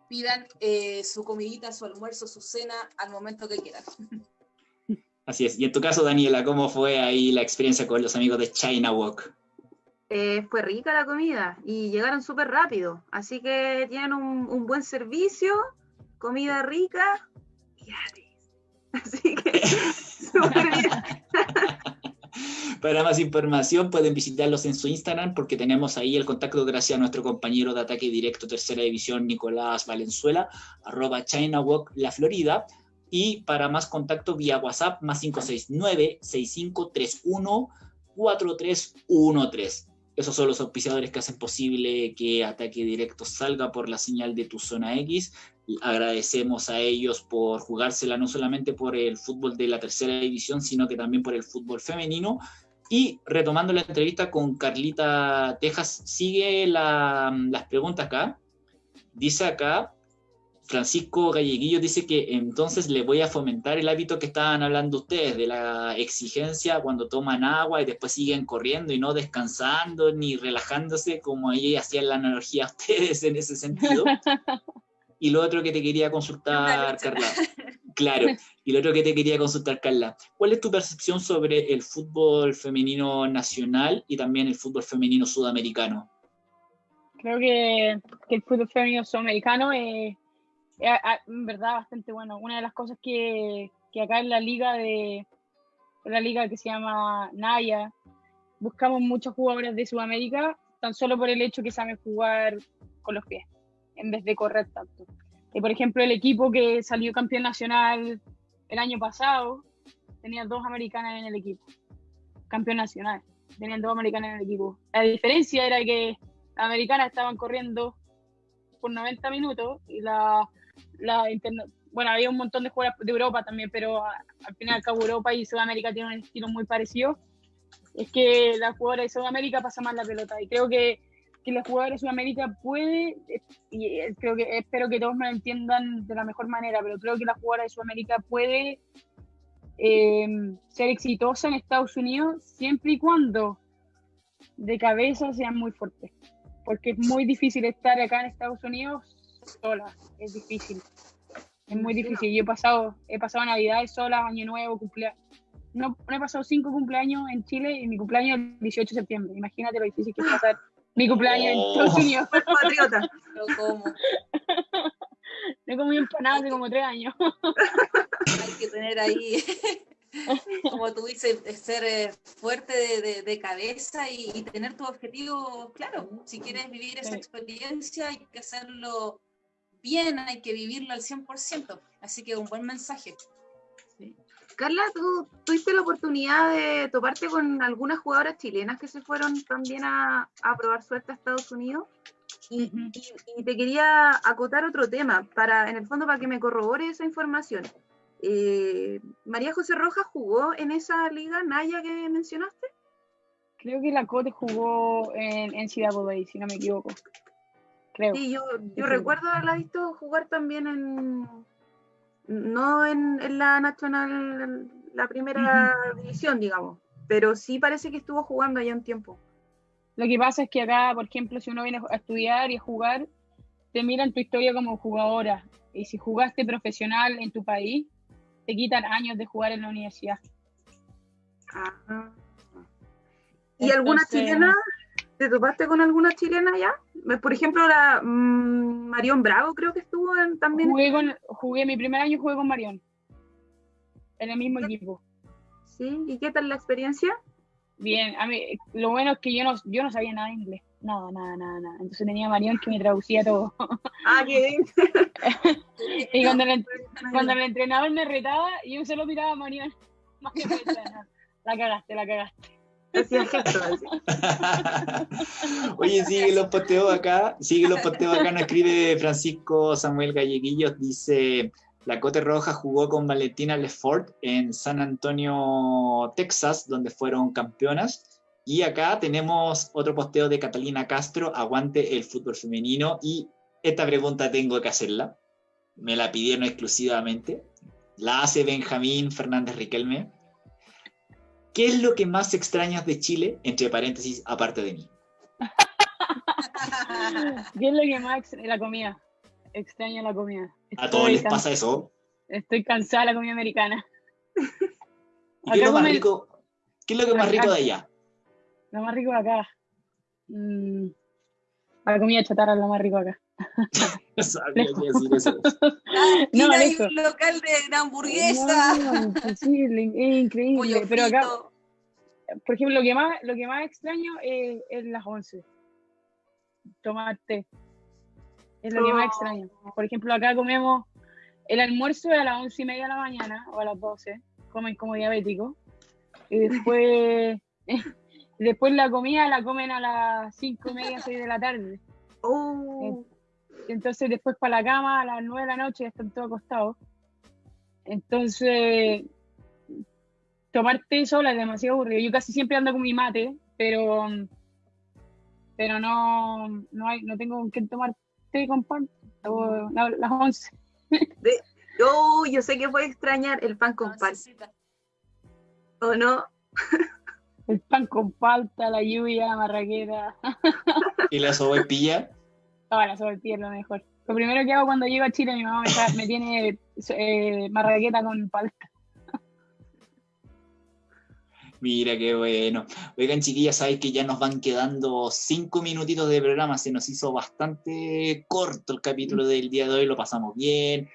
pidan eh, su comidita, su almuerzo, su cena al momento que quieran. Así es. Y en tu caso, Daniela, ¿cómo fue ahí la experiencia con los amigos de China Walk? Eh, fue rica la comida y llegaron súper rápido. Así que tienen un, buen servicio, comida rica y gratis. Así que súper bien. Para más información pueden visitarlos en su Instagram porque tenemos ahí el contacto gracias a nuestro compañero de ataque directo tercera división Nicolás Valenzuela, arroba ChinaWalk La Florida. Y para más contacto vía WhatsApp, más 569-6531-4313. Esos son los auspiciadores que hacen posible que Ataque Directo salga por la señal de tu zona X. agradecemos a ellos por jugársela no solamente por el fútbol de la tercera división, sino que también por el fútbol femenino. Y retomando la entrevista con Carlita Tejas, sigue las preguntas acá. Dice acá, Francisco Galleguillo dice que entonces le voy a fomentar el hábito que estaban hablando ustedes, de la exigencia cuando toman agua y después siguen corriendo y no descansando ni relajándose, como ella hacía la analogía a ustedes en ese sentido. Y lo otro que te quería consultar, Carla. Claro, y lo otro que te quería consultar, Carla. ¿Cuál es tu percepción sobre el fútbol femenino nacional y también el fútbol femenino sudamericano? Creo que, que el fútbol femenino sudamericano es en verdad bastante bueno. Una de las cosas que, que acá en la liga de la liga que se llama Naya, buscamos muchos jugadores de Sudamérica, tan solo por el hecho que saben jugar con los pies, en vez de correr tanto. Y por ejemplo, el equipo que salió campeón nacional el año pasado, tenía dos americanas en el equipo. Campeón nacional, tenían dos americanas en el equipo. La diferencia era que las americanas estaban corriendo por 90 minutos y la la bueno, había un montón de jugadores de Europa también, pero al final al cabo Europa y Sudamérica tienen un estilo muy parecido. Es que la jugadora de Sudamérica pasa más la pelota y creo que, que la jugadora de Sudamérica puede, y creo que espero que todos me entiendan de la mejor manera, pero creo que la jugadora de Sudamérica puede em, ser exitosa en Estados Unidos siempre y cuando de cabeza sean muy fuertes, porque es muy difícil estar acá en Estados Unidos sola, es difícil. Es muy difícil. Yo he pasado, he pasado Navidades sola, Año Nuevo, cumpleaños. No, he pasado cinco cumpleaños en Chile y mi cumpleaños el 18 de septiembre. Imagínate lo difícil que es pasar mi cumpleaños en oh. Estados Unidos. patriota. Lo como. No he comido empanadas hace como tres años. Hay que tener ahí como tú dices, ser eh, fuerte de, cabeza y, tener tu objetivo claro. Si quieres vivir esa experiencia, hay que hacerlo bien, hay que vivirlo al 100%. Así que un buen mensaje. Carla, ¿tú tuviste la oportunidad de toparte con algunas jugadoras chilenas que se fueron también a, probar suerte a Estados Unidos? Y, y, te quería acotar otro tema, para, en el fondo para que me corrobore esa información. Eh, María José Rojas jugó en esa liga Naya que mencionaste. Creo que la Cote jugó en, Ciudad si no me equivoco. Creo. Sí, yo, yo recuerdo haberla visto jugar también en. No en, la Nacional, la primera división, digamos, pero sí parece que estuvo jugando allá un tiempo. Lo que pasa es que acá, por ejemplo, si uno viene a estudiar y a jugar, te miran tu historia como jugadora. Y si jugaste profesional en tu país, te quitan años de jugar en la universidad. Ah. ¿Y alguna chilena? ¿Te topaste con alguna chilena ya? Por ejemplo, la mm, Marión Bravo creo que estuvo en, también. Jugué, con, jugué mi primer año jugué con Marión. En el mismo equipo. Sí, ¿y qué tal la experiencia? Bien, a mí, lo bueno es que yo no, yo no sabía nada de inglés. Nada, nada, nada, nada. Entonces tenía a Marión que me traducía todo. Ah, qué bien. y cuando el, cuando el entrenador me retaba, yo solo miraba a Marión. La cagaste, la cagaste. Oye, sigue los posteos acá, sigue los posteos acá, nos escribe Francisco Samuel Galleguillos, dice, la Cote Roja jugó con Valentina Lefort en San Antonio, Texas, donde fueron campeonas. Y acá tenemos otro posteo de Catalina Castro, aguante el fútbol femenino. Y esta pregunta tengo que hacerla. Me la pidieron exclusivamente. la hace Benjamín Fernández Riquelme. ¿Qué es lo que más extrañas de Chile, entre paréntesis, aparte de mí? ¿Qué es lo que más extraño? La comida. Extraño la comida. ¿A todos les pasa eso? Estoy cansada de la comida americana. ¿Y qué es lo más rico? ¿Qué es lo que más rico de allá? Lo más rico de acá. Mm, la comida chatarra es lo más rico acá. no sabía qué decir eso. no, hay un local de hamburguesa. No, imposible, es increíble. Pero acá, por ejemplo, lo que más, lo que más extraño es, es las once. Tomar té. Es lo que más extraño. Por ejemplo, acá comemos el almuerzo a las once y media de la mañana o a las doce. Comen como diabéticos. Y después, después la comida la comen a las cinco y media, seis de la tarde. Oh. Entonces después para la cama a las nueve de la noche ya están todos acostados. Entonces, tomar té sola es demasiado aburrido. Yo casi siempre ando con mi mate, pero pero no, no, hay, no tengo con quién tomar té con pan. las once. oh, yo sé que voy a extrañar el pan con pan. ¿O no? El pan con palta, la lluvia, la marraqueta. ¿Y la sopaipilla? No, la sopaipilla es lo mejor. Lo primero que hago cuando llego a Chile, mi mamá me, me tiene eh, marraqueta con palta. Mira qué bueno. Oigan, chiquillas, sabéis que ya nos van quedando cinco minutitos de programa. Se nos hizo bastante corto el capítulo del día de hoy. Lo pasamos bien.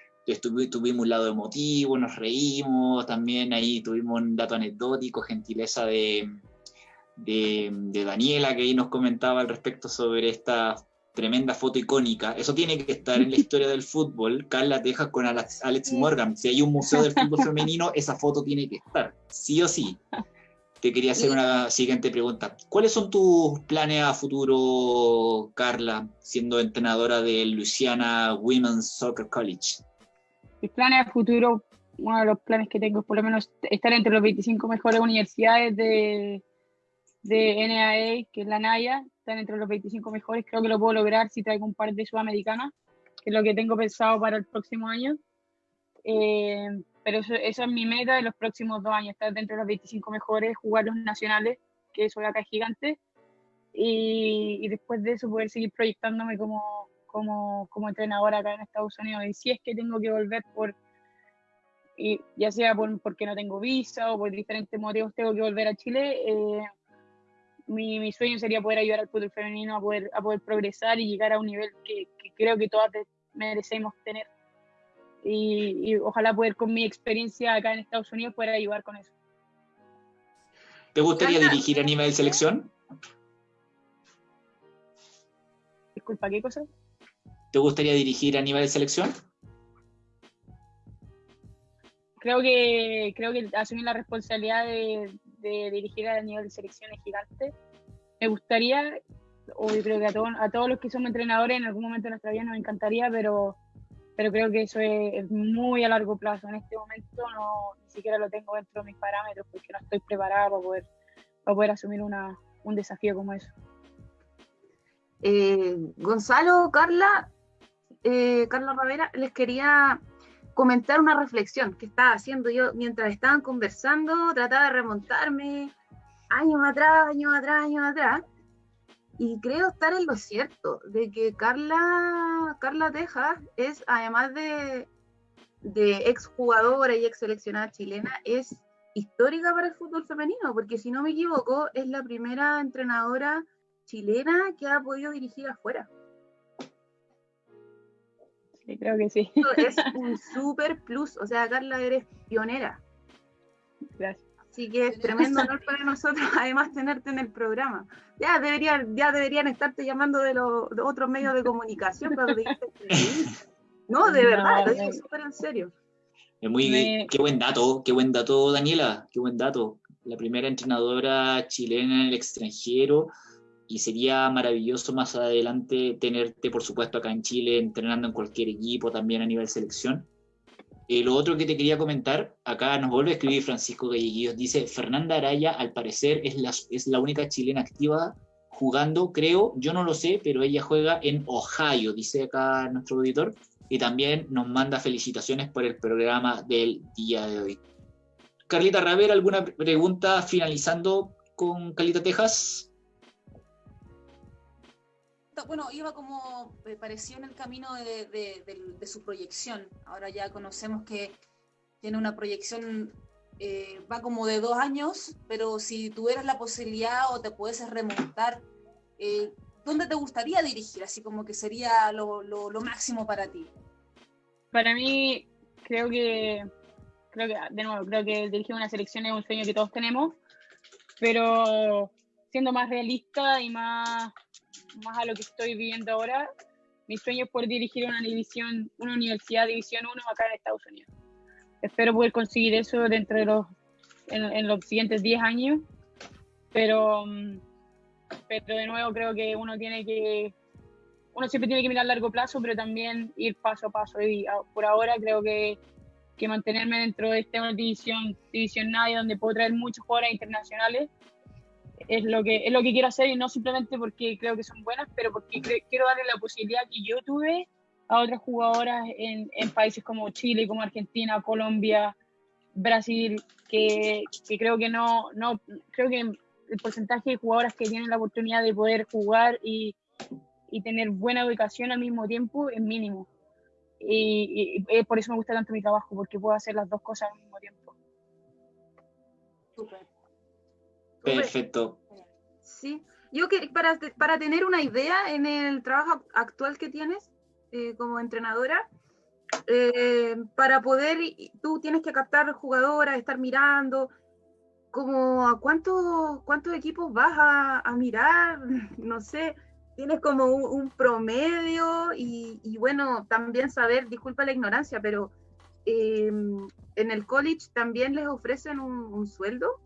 Tuvimos un lado emotivo, nos reímos. También ahí tuvimos un dato anecdótico, gentileza de, de, de Daniela, que ahí nos comentaba al respecto sobre esta tremenda foto icónica. Eso tiene que estar en la historia del fútbol. Carla Tejas con Alex, Alex Morgan. Si hay un museo del fútbol femenino, esa foto tiene que estar, sí o sí te quería hacer una siguiente pregunta. ¿Cuáles son tus planes a futuro, Carla, siendo entrenadora de Louisiana Women's Soccer College? Mis planes a futuro, uno de los planes que tengo es por lo menos estar entre los 25 mejores universidades de, de NAA, que es la NAIA, estar entre los 25 mejores. Creo que lo puedo lograr si traigo un par de sudamericanas, que es lo que tengo pensado para el próximo año. Eh, pero eso, es mi meta de los próximos dos años, estar dentro de los 25 mejores, jugar los nacionales, que eso acá es gigante, y, después de eso poder seguir proyectándome como, como, como entrenadora acá en Estados Unidos. Y si es que tengo que volver por, y ya sea por, porque no tengo visa o por diferentes motivos tengo que volver a Chile, eh, mi, mi, sueño sería poder ayudar al fútbol femenino a poder, a poder progresar y llegar a un nivel que, que creo que todas merecemos tener y, ojalá poder con mi experiencia acá en Estados Unidos poder ayudar con eso. ¿Te gustaría dirigir a nivel selección? Disculpa, ¿qué cosa? ¿Te gustaría dirigir a nivel de selección? Creo que, creo que asumir la responsabilidad de, dirigir a nivel de selección es gigante. Me gustaría, o creo que a, a todos los que somos entrenadores en algún momento de nuestra vida nos encantaría, pero pero creo que eso es, muy a largo plazo. En este momento no ni siquiera lo tengo dentro de mis parámetros porque no estoy preparada para poder, para poder asumir una, un desafío como eso. Eh, Gonzalo, Carla, eh, Carla Ravera, les quería comentar una reflexión que estaba haciendo yo mientras estaban conversando, trataba de remontarme años atrás, años atrás, años atrás, y creo estar en lo cierto, de que Carla, Carla Tejas es, además de, de exjugadora y ex seleccionada chilena, es histórica para el fútbol femenino, porque si no me equivoco, es la primera entrenadora chilena que ha podido dirigir afuera. Sí, creo que sí. es un super plus, o sea, Carla, eres pionera. Gracias. Así que es tremendo honor para nosotros, además, tenerte en el programa. Ya deberían, ya deberían estarte llamando de los otros medios de comunicación No, de verdad, lo digo súper en serio. Es muy, qué buen dato, qué buen dato, Daniela, qué buen dato. La primera entrenadora chilena en el extranjero y sería maravilloso más adelante tenerte, por supuesto, acá en Chile, entrenando en cualquier equipo, también a nivel selección. Eh, lo otro que te quería comentar, acá nos vuelve a escribir Francisco Galleguillos, dice, Fernanda Araya al parecer es la, es la única chilena activa jugando, creo, yo no lo sé, pero ella juega en Ohio, dice acá nuestro auditor. y también nos manda felicitaciones por el programa del día de hoy. Carlita Ravera, ¿alguna pregunta finalizando con Calita Texas? Bueno, iba como me pareció en el camino de, su proyección. Ahora ya conocemos que tiene una proyección, eh, va como de dos años, pero si tuvieras la posibilidad o te puedes remontar, eh, ¿dónde te gustaría dirigir? Así como que sería lo, lo máximo para ti. Para mí, creo que creo que, de nuevo, creo que dirigir una selección es un sueño que todos tenemos, pero siendo más realista y más, más a lo que estoy viviendo ahora, mi sueño es poder dirigir una división, una universidad división 1 acá en Estados Unidos. Espero poder conseguir eso dentro de los, en, los siguientes 10 años, pero, pero de nuevo creo que uno tiene que, uno siempre tiene que mirar a largo plazo, pero también ir paso a paso. Y por ahora creo que que mantenerme dentro de esta división, división nadie, donde puedo traer muchos jugadores internacionales. Es lo, que, es lo que quiero hacer y no simplemente porque creo que son buenas, pero porque quiero darle la posibilidad que yo tuve a otras jugadoras en, en países como Chile, como Argentina, Colombia, Brasil, que, que, creo que no, no, creo que el porcentaje de jugadoras que tienen la oportunidad de poder jugar y, y tener buena educación al mismo tiempo es mínimo. Y, por eso me gusta tanto mi trabajo, porque puedo hacer las dos cosas al mismo tiempo. Perfecto. Sí, yo que para, para tener una idea en el trabajo actual que tienes eh, como entrenadora, eh, para poder, tú tienes que captar jugadoras, estar mirando, como a cuántos cuántos equipos vas a, a mirar, no sé, tienes como un, promedio y, bueno, también saber, disculpa la ignorancia, pero em, en el college también les ofrecen un, sueldo.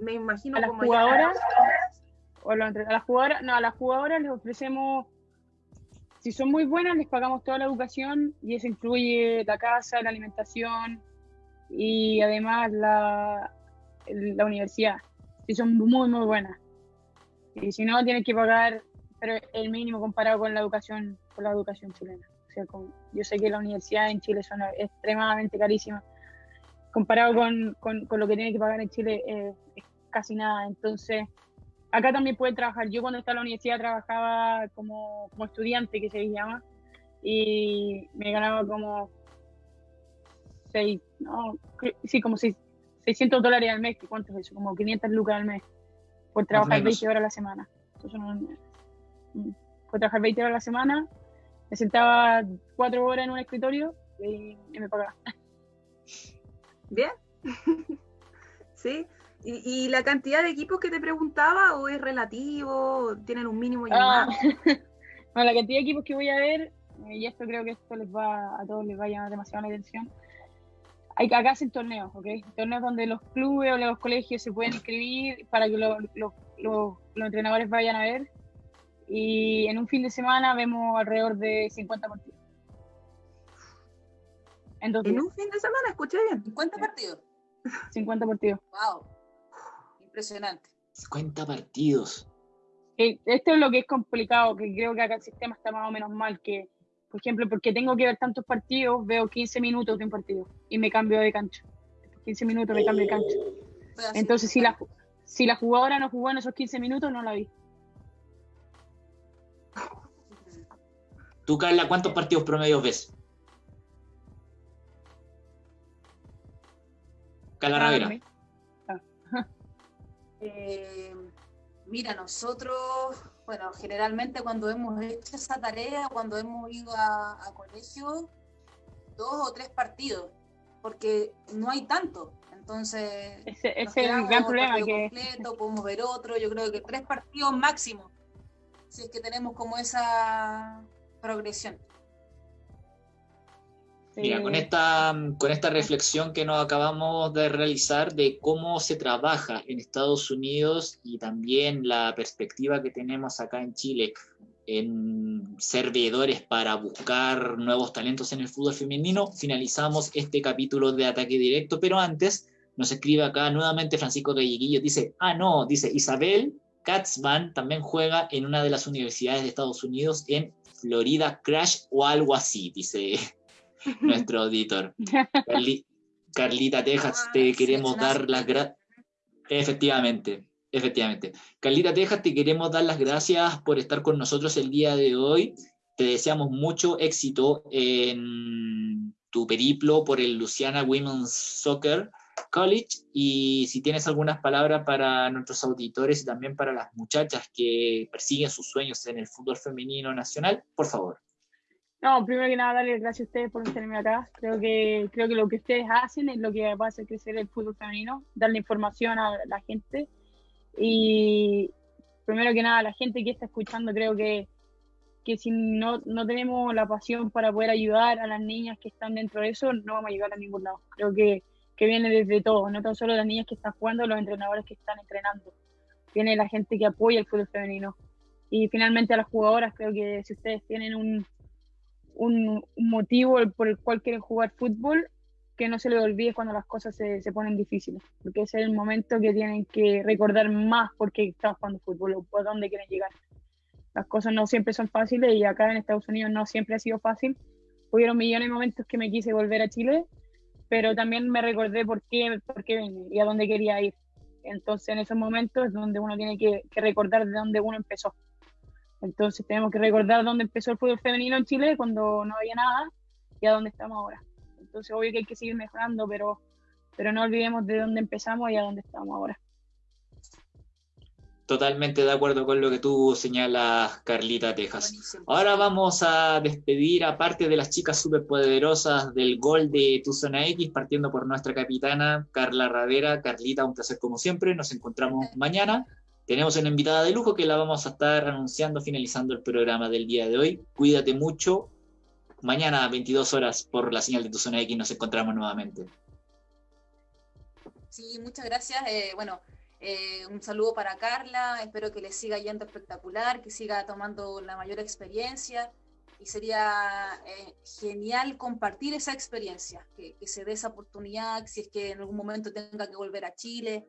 Me imagino a las jugadoras o a las jugadoras, no, a las jugadoras les ofrecemos si son muy buenas les pagamos toda la educación y eso incluye la casa, la alimentación y además la, la universidad, si son muy muy buenas. Y si no, tienes que pagar pero el mínimo comparado con la educación, con la educación chilena. O sea, yo sé que la universidad en Chile son extremadamente carísimas. Comparado con, con, con lo que tiene que pagar en Chile eh, es casi nada. Entonces, acá también puede trabajar. Yo cuando estaba en la universidad trabajaba como, como estudiante, que se llama, y me ganaba como seis, no, sí, como seis, 600 dólares al mes, ¿cuánto es eso? Como 500 lucas al mes, por trabajar 20 horas a la semana. Entonces, no, fue trabajar 20 horas a la semana, me sentaba cuatro horas en un escritorio y, me pagaba. Bien. sí. ¿Y, la cantidad de equipos que te preguntaba o es relativo? ¿Tienen un mínimo y ah. la cantidad de equipos que voy a ver, y esto creo que esto les va a todos les va a llamar demasiado la atención. Hay, acá hacen torneos, ¿ok? Torneos donde los clubes o los colegios se pueden inscribir para que los entrenadores vayan a ver y en un fin de semana vemos alrededor de 50 partidos. En, un fin de semana, escuché bien. 50 partidos. 50 partidos. Wow. Impresionante. 50 partidos. Esto es lo que es complicado, que creo que acá el sistema está más o menos mal, que, por ejemplo, porque tengo que ver tantos partidos, veo 15 minutos de un partido y me cambio de cancha. 15 minutos me cambio de cancha. Entonces, si la, si la jugadora no jugó en esos 15 minutos, no la vi. Tú, Carla, ¿cuántos partidos promedios ves? Carla ah, Ravera. Eh, mira, nosotros, bueno, generalmente cuando hemos hecho esa tarea, cuando hemos ido a, colegio, dos o tres partidos, porque no hay tanto. Entonces, ese, es el gran problema que completo, podemos ver otro, yo creo que tres partidos máximo si es que tenemos como esa progresión. Mira, con esta, con esta reflexión que nos acabamos de realizar de cómo se trabaja en Estados Unidos y también la perspectiva que tenemos acá en Chile en ser veedores para buscar nuevos talentos en el fútbol femenino, finalizamos este capítulo de Ataque Directo, pero antes nos escribe acá nuevamente Francisco Galleguillo, dice, ah, no, dice Isabel Katzman también juega en una de las universidades de Estados Unidos en Florida Crash o algo así, dice nuestro auditor. Carlita Texas, ah, te queremos dar las gracias. Efectivamente, efectivamente. Carlita Texas, te queremos dar las gracias por estar con nosotros el día de hoy. Te deseamos mucho éxito en tu periplo por el Luciana Women's Soccer College y si tienes algunas palabras para nuestros auditores y también para las muchachas que persiguen sus sueños en el fútbol femenino nacional, por favor. No, primero que nada, darle gracias a ustedes por tenerme acá. Creo que, creo que lo que ustedes hacen es lo que va a hacer crecer el fútbol femenino, darle información a la gente. Y primero que nada, la gente que está escuchando, creo que, que si no, no tenemos la pasión para poder ayudar a las niñas que están dentro de eso, no vamos a llegar a ningún lado. Creo que, que viene desde todo, no tan solo las niñas que están jugando, los entrenadores que están entrenando. Viene la gente que apoya el fútbol femenino. Y finalmente a las jugadoras, creo que si ustedes tienen un un, motivo por el cual quieren jugar fútbol, que no se les olvide cuando las cosas se, se, ponen difíciles, porque ese es el momento que tienen que recordar más por qué están jugando fútbol o por dónde quieren llegar. Las cosas no siempre son fáciles y acá en Estados Unidos no siempre ha sido fácil. Hubieron millones de momentos que me quise volver a Chile, pero también me recordé por qué, por qué venía y a dónde quería ir. Entonces en esos momentos es donde uno tiene que recordar de dónde uno empezó. Entonces tenemos que recordar dónde empezó el fútbol femenino en Chile cuando no había nada y a dónde estamos ahora. Entonces obvio que hay que seguir mejorando, pero, pero no olvidemos de dónde empezamos y a dónde estamos ahora. Totalmente de acuerdo con lo que tú señalas, Carlita Texas. Ahora vamos a despedir a parte de las chicas superpoderosas del gol de Tu Zona X, partiendo por nuestra capitana, Carla Radera. Carlita, un placer como siempre. Nos encontramos mañana. Tenemos una invitada de lujo que la vamos a estar anunciando finalizando el programa del día de hoy. Cuídate mucho. Mañana a 22 horas por la señal de tu zona X nos encontramos nuevamente. Sí, muchas gracias. Eh, bueno, eh, un saludo para Carla. Espero que le siga yendo espectacular, que siga tomando la mayor experiencia. Y sería eh, genial compartir esa experiencia, que, que se dé esa oportunidad, si es que en algún momento tenga que volver a Chile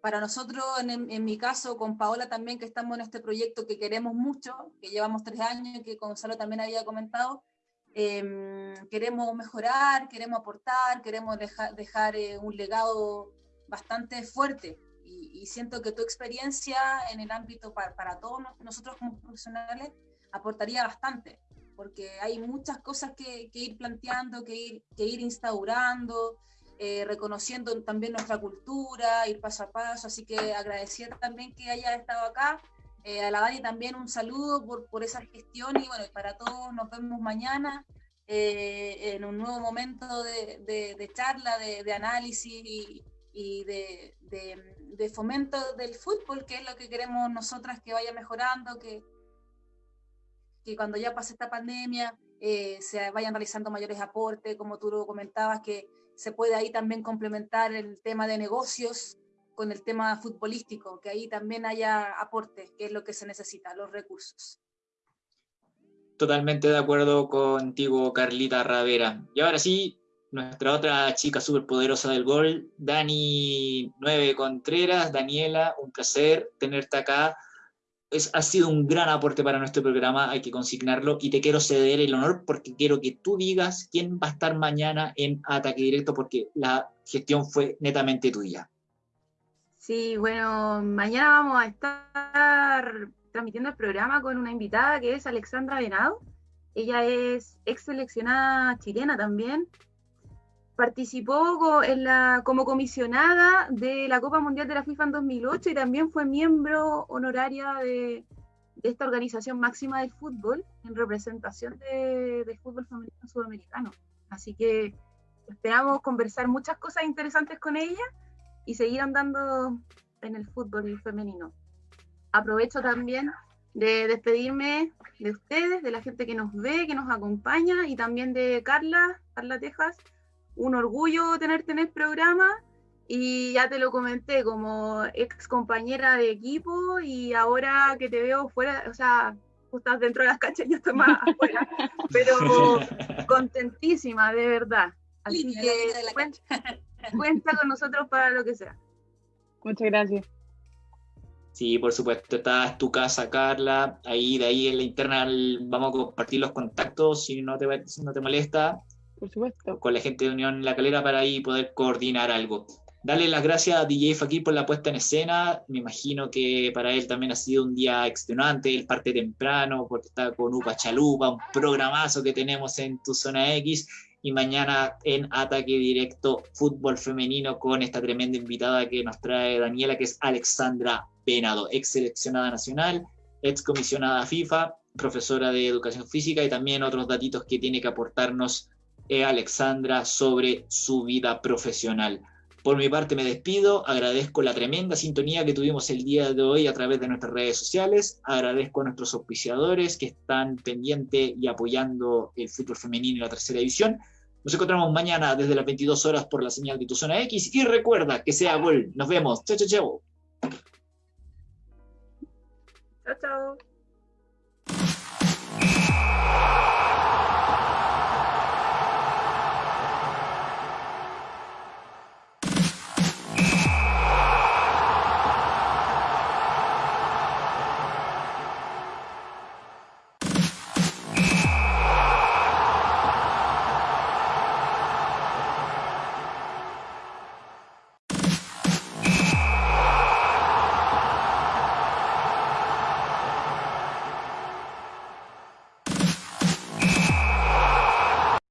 para nosotros, en, mi caso, con Paola también, que estamos en este proyecto que queremos mucho, que llevamos tres años, que Gonzalo también había comentado, em, queremos mejorar, queremos aportar, queremos dejar eh, un legado bastante fuerte. Y, siento que tu experiencia en el ámbito para, para, todos nosotros como profesionales aportaría bastante, porque hay muchas cosas que, que ir planteando, que ir, que ir instaurando, eh, reconociendo también nuestra cultura, ir paso a paso, así que agradecer también que haya estado acá. Eh, a la Dani también un saludo por, por esa gestión y bueno, para todos nos vemos mañana eh, en un nuevo momento de, de, charla, de, de, análisis y, y de, de, fomento del fútbol, que es lo que queremos nosotras que vaya mejorando, que, que cuando ya pase esta pandemia se vayan realizando mayores aportes, como tú lo comentabas, que se puede ahí también complementar el tema de negocios con el tema futbolístico, que ahí también haya aporte, que es lo que se necesita, los recursos. Totalmente de acuerdo contigo, Carlita Ravera. Y ahora sí, nuestra otra chica súper poderosa del gol, Dani Nueve Contreras. Daniela, un placer tenerte acá ha sido un gran aporte para nuestro programa, hay que consignarlo, y te quiero ceder el honor porque quiero que tú digas quién va a estar mañana en Ataque Directo, porque la gestión fue netamente tuya. Sí, bueno, mañana vamos a estar transmitiendo el programa con una invitada que es Alexandra Venado. Ella es ex seleccionada chilena también, participó en la, como comisionada de la Copa Mundial de la FIFA en 2008 y también fue miembro honoraria de, esta organización máxima del fútbol en representación del fútbol femenino sudamericano. Así que esperamos conversar muchas cosas interesantes con ella y seguir andando en el fútbol femenino. Aprovecho también de despedirme de ustedes, de la gente que nos ve, que nos acompaña y también de Carla, Carla Tejas, un orgullo tenerte en el programa y ya te lo comenté como ex compañera de equipo y ahora que te veo fuera, o sea, tú estás dentro de las canchas y yo estoy más afuera, pero contentísima, de verdad. Así que cuenta, cuenta con nosotros para lo que sea. Muchas gracias. Sí, por supuesto, está en tu casa, Carla. Ahí, de ahí en la interna vamos a compartir los contactos si no te, si no te molesta. Por supuesto. Con la gente de Unión La Calera para ahí poder coordinar algo. Dale las gracias a DJ Fakir por la puesta en escena. Me imagino que para él también ha sido un día extenuante. Él parte temprano porque está con Upa Chalupa, un programazo que tenemos en tu zona X. Y mañana en Ataque Directo Fútbol Femenino con esta tremenda invitada que nos trae Daniela, que es Alexandra Venado, ex seleccionada nacional, ex comisionada FIFA, profesora de educación física y también otros datitos que tiene que aportarnos eh, Alexandra sobre su vida profesional. Por mi parte me despido, agradezco la tremenda sintonía que tuvimos el día de hoy a través de nuestras redes sociales, agradezco a nuestros auspiciadores que están pendientes y apoyando el fútbol femenino en la tercera división. Nos encontramos mañana desde las 22 horas por la señal de tu zona X y recuerda que sea gol. Nos vemos. Chao, chao, chao. Chao, chao.